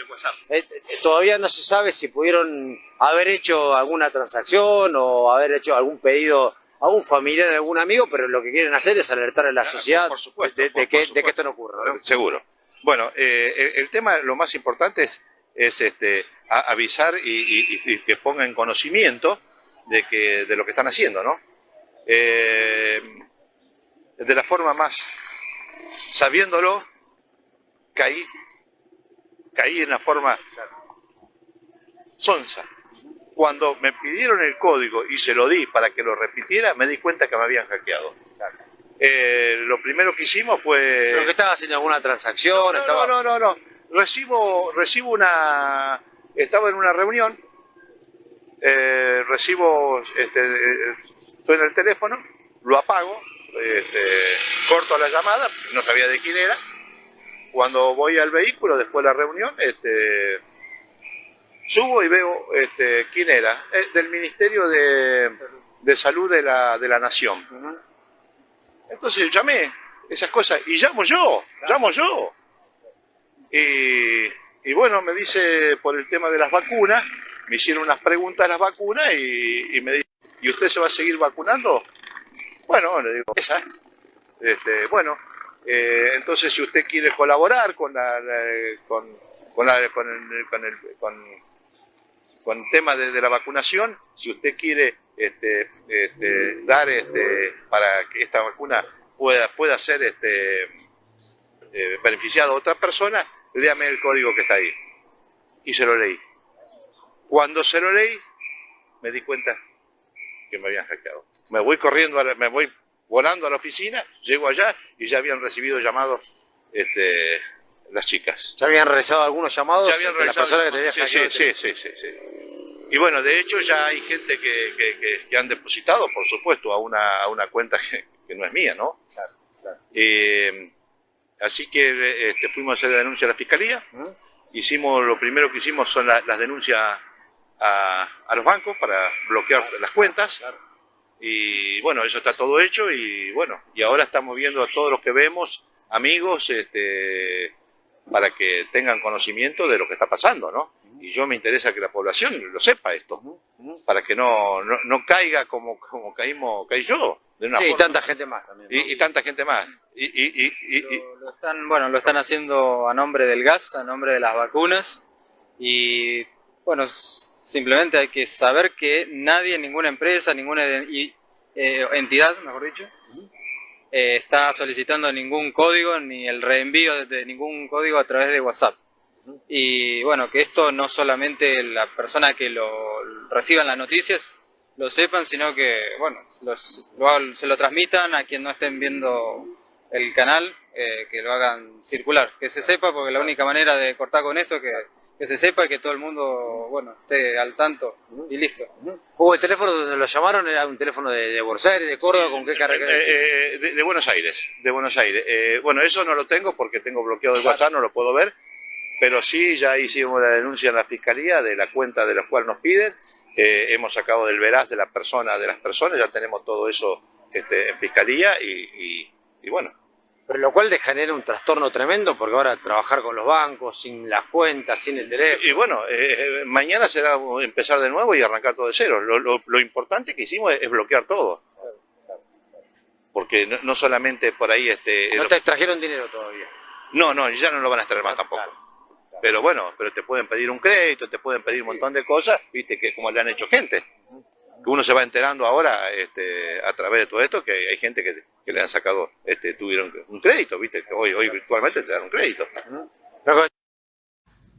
Eh, eh, todavía no se sabe si pudieron haber hecho alguna transacción o haber hecho algún pedido a un familiar, a algún amigo, pero lo que quieren hacer es alertar a la sociedad de, que, esto no ocurra. Seguro. Bueno, el, tema, lo más importante es, es este, avisar y, que pongan en conocimiento de, que, de lo que están haciendo, ¿no? Eh, de la forma más, sabiéndolo, caí, caí en la forma sonsa. Cuando me pidieron el código y se lo di para que lo repitiera, me di cuenta que me habían hackeado. Eh, lo primero que hicimos fue... ¿Pero que estaba haciendo alguna transacción? No, no, no, no, no, Recibo, recibo una... Estaba en una reunión eh, recibo, este, eh, suena el teléfono, lo apago, este, corto la llamada, no sabía de quién era. Cuando voy al vehículo, después de la reunión, este, subo y veo este, quién era, eh, del Ministerio de, de Salud de la, de la Nación. Entonces llamé esas cosas y llamo yo, llamo yo. Y, y bueno, me dice por el tema de las vacunas, me hicieron unas preguntas de las vacunas y, me dice, ¿y usted se va a seguir vacunando? Bueno, le digo, esa. Este, bueno, eh, entonces si usted quiere colaborar con la, con, con, la- con el, con el- con- con el tema de, de la vacunación, si usted quiere este, este, dar este, para que esta vacuna pueda, pueda ser este, eh, beneficiada a otra persona, léame el código que está ahí. Y se lo leí. Cuando se lo leí, me di cuenta que me habían hackeado. Me voy corriendo, a la- me voy volando a la oficina, llego allá y ya habían recibido llamados este, las chicas. ¿Ya habían realizado algunos llamados Ya habían la realizado persona que te sí, sí, sí, sí, sí, sí. Y bueno, de hecho ya hay gente que, que- que- que han depositado, por supuesto, a una, a una cuenta que, no es mía, ¿no? Eh, así que este, fuimos a hacer la denuncia a la fiscalía. Hicimos, lo primero que hicimos son la- las denuncias a, a los bancos para bloquear las cuentas. Y bueno, eso está todo hecho y bueno, y ahora estamos viendo a todos los que vemos, amigos, este, para que tengan conocimiento de lo que está pasando, ¿no? Y yo me interesa que la población lo sepa esto, para que no, no, no caiga como, como caímos, caí yo. De una Sí, y forma. tanta gente más también. ¿no? Y, y tanta gente más. Y, y, y, y- y- Lo están, bueno, lo están haciendo a nombre del gas, a nombre de las vacunas y bueno, simplemente hay que saber que nadie, ninguna empresa, ninguna eh, entidad, mejor dicho, eh, está solicitando ningún código ni el reenvío de, ningún código a través de WhatsApp. Y bueno, que esto no solamente la persona que lo reciban las noticias lo sepan, sino que, bueno, los- lo se lo transmitan a quien no estén viendo el canal, eh, que lo hagan circular, que se sepa, porque la única manera de cortar con esto es que, que se sepa y que todo el mundo, bueno, esté al tanto y listo. Hugo, el teléfono donde lo llamaron era un teléfono de, de Buenos Aires, de Córdoba, ¿con qué carga? Eh, eh, de, de Buenos Aires, de Buenos Aires. Eh, bueno, eso no lo tengo porque tengo bloqueado el WhatsApp, no lo puedo ver, pero sí ya hicimos la denuncia en la fiscalía de la cuenta de la cual nos piden. Eh, hemos sacado del veraz de la persona, de las personas, ya tenemos todo eso este, en fiscalía y, y- y bueno. Pero lo cual genera un trastorno tremendo porque ahora trabajar con los bancos, sin las cuentas, sin el teléfono. Y bueno, eh, eh, mañana será empezar de nuevo y arrancar todo de cero. Lo, lo- lo importante que hicimos es, es bloquear todo. Porque no, no solamente por ahí... Este, No te extrajeron dinero todavía. No, no, ya no lo van a extraer más tampoco. Pero bueno, pero te pueden pedir un crédito, te pueden pedir un montón de cosas, viste, que como le han hecho gente. Que uno se va enterando ahora este, a través de todo esto que hay gente que, le han sacado, este, tuvieron un crédito, viste, hoy, hoy virtualmente te dan un crédito.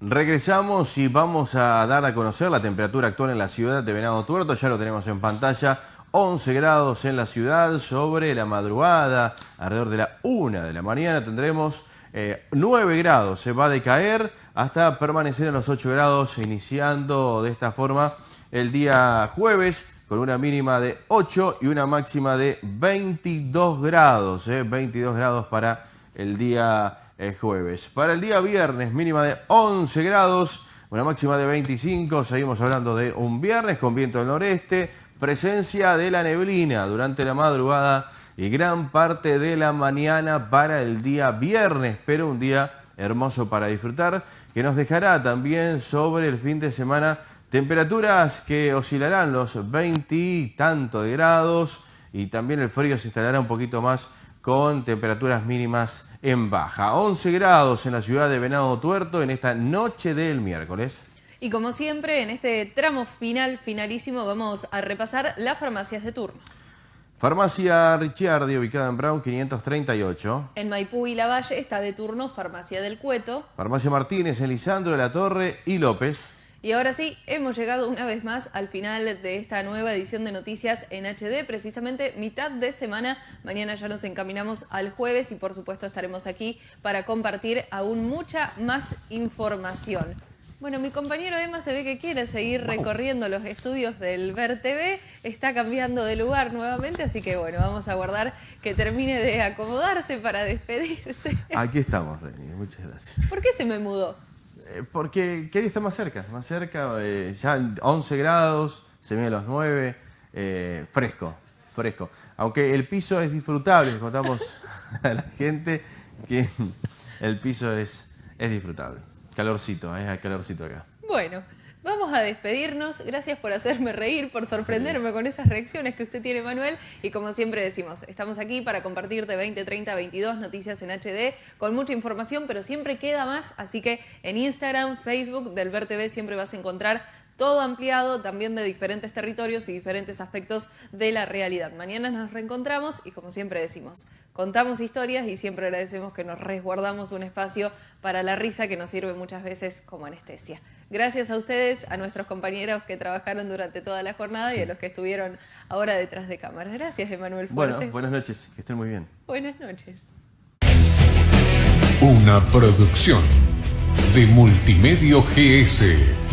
Regresamos y vamos a dar a conocer la temperatura actual en la ciudad de Venado Tuerto. Ya lo tenemos en pantalla. 11 grados en la ciudad sobre la madrugada. Alrededor de la 1 de la mañana tendremos eh, 9 grados. Se va a decaer hasta permanecer en los 8 grados, iniciando de esta forma el día jueves con una mínima de 8 y una máxima de 22 grados. eh, 22 grados para el día eh, jueves. Para el día viernes, mínima de 11 grados, una máxima de 25. Seguimos hablando de un viernes con viento del noreste, presencia de la neblina durante la madrugada y gran parte de la mañana para el día viernes, pero un día hermoso para disfrutar, que nos dejará también sobre el fin de semana temperaturas que oscilarán los 20 y tanto de grados y también el frío se instalará un poquito más con temperaturas mínimas en baja. 11 grados en la ciudad de Venado Tuerto en esta noche del miércoles. Y como siempre, en este tramo final, finalísimo, vamos a repasar las farmacias de turno. Farmacia Ricciardi, ubicada en Brown 538. En Maipú y Lavalle está de turno Farmacia del Cueto. Farmacia Martínez en Lisandro de la Torre y López. Y ahora sí, hemos llegado una vez más al final de esta nueva edición de Noticias en HD, precisamente mitad de semana. Mañana ya nos encaminamos al jueves y por supuesto estaremos aquí para compartir aún mucha más información. Bueno, mi compañero Emma se ve que quiere seguir recorriendo los estudios del Ver TV, está cambiando de lugar nuevamente, así que bueno, vamos a guardar que termine de acomodarse para despedirse. Aquí estamos, Reni, muchas gracias. ¿Por qué se me mudó? Eh, porque quería estar más cerca, más cerca, eh, ya 11 grados, se viene los 9, eh, fresco, fresco. Aunque el piso es disfrutable, contamos a la gente que el piso es, es disfrutable. Calorcito, ¿eh? calorcito acá. Bueno, vamos a despedirnos. Gracias por hacerme reír, por sorprenderme con esas reacciones que usted tiene, Manuel. Y como siempre decimos, estamos aquí para compartir de 20, 30, 22 noticias en HD con mucha información, pero siempre queda más. Así que en Instagram, Facebook del Ver TV siempre vas a encontrar todo ampliado también de diferentes territorios y diferentes aspectos de la realidad. Mañana nos reencontramos y como siempre decimos, contamos historias y siempre agradecemos que nos resguardamos un espacio para la risa que nos sirve muchas veces como anestesia. Gracias a ustedes, a nuestros compañeros que trabajaron durante toda la jornada y a los que estuvieron ahora detrás de cámaras. Gracias, Emanuel Bueno, buenas noches, que estén muy bien. Buenas noches. Una producción de Multimedio GS.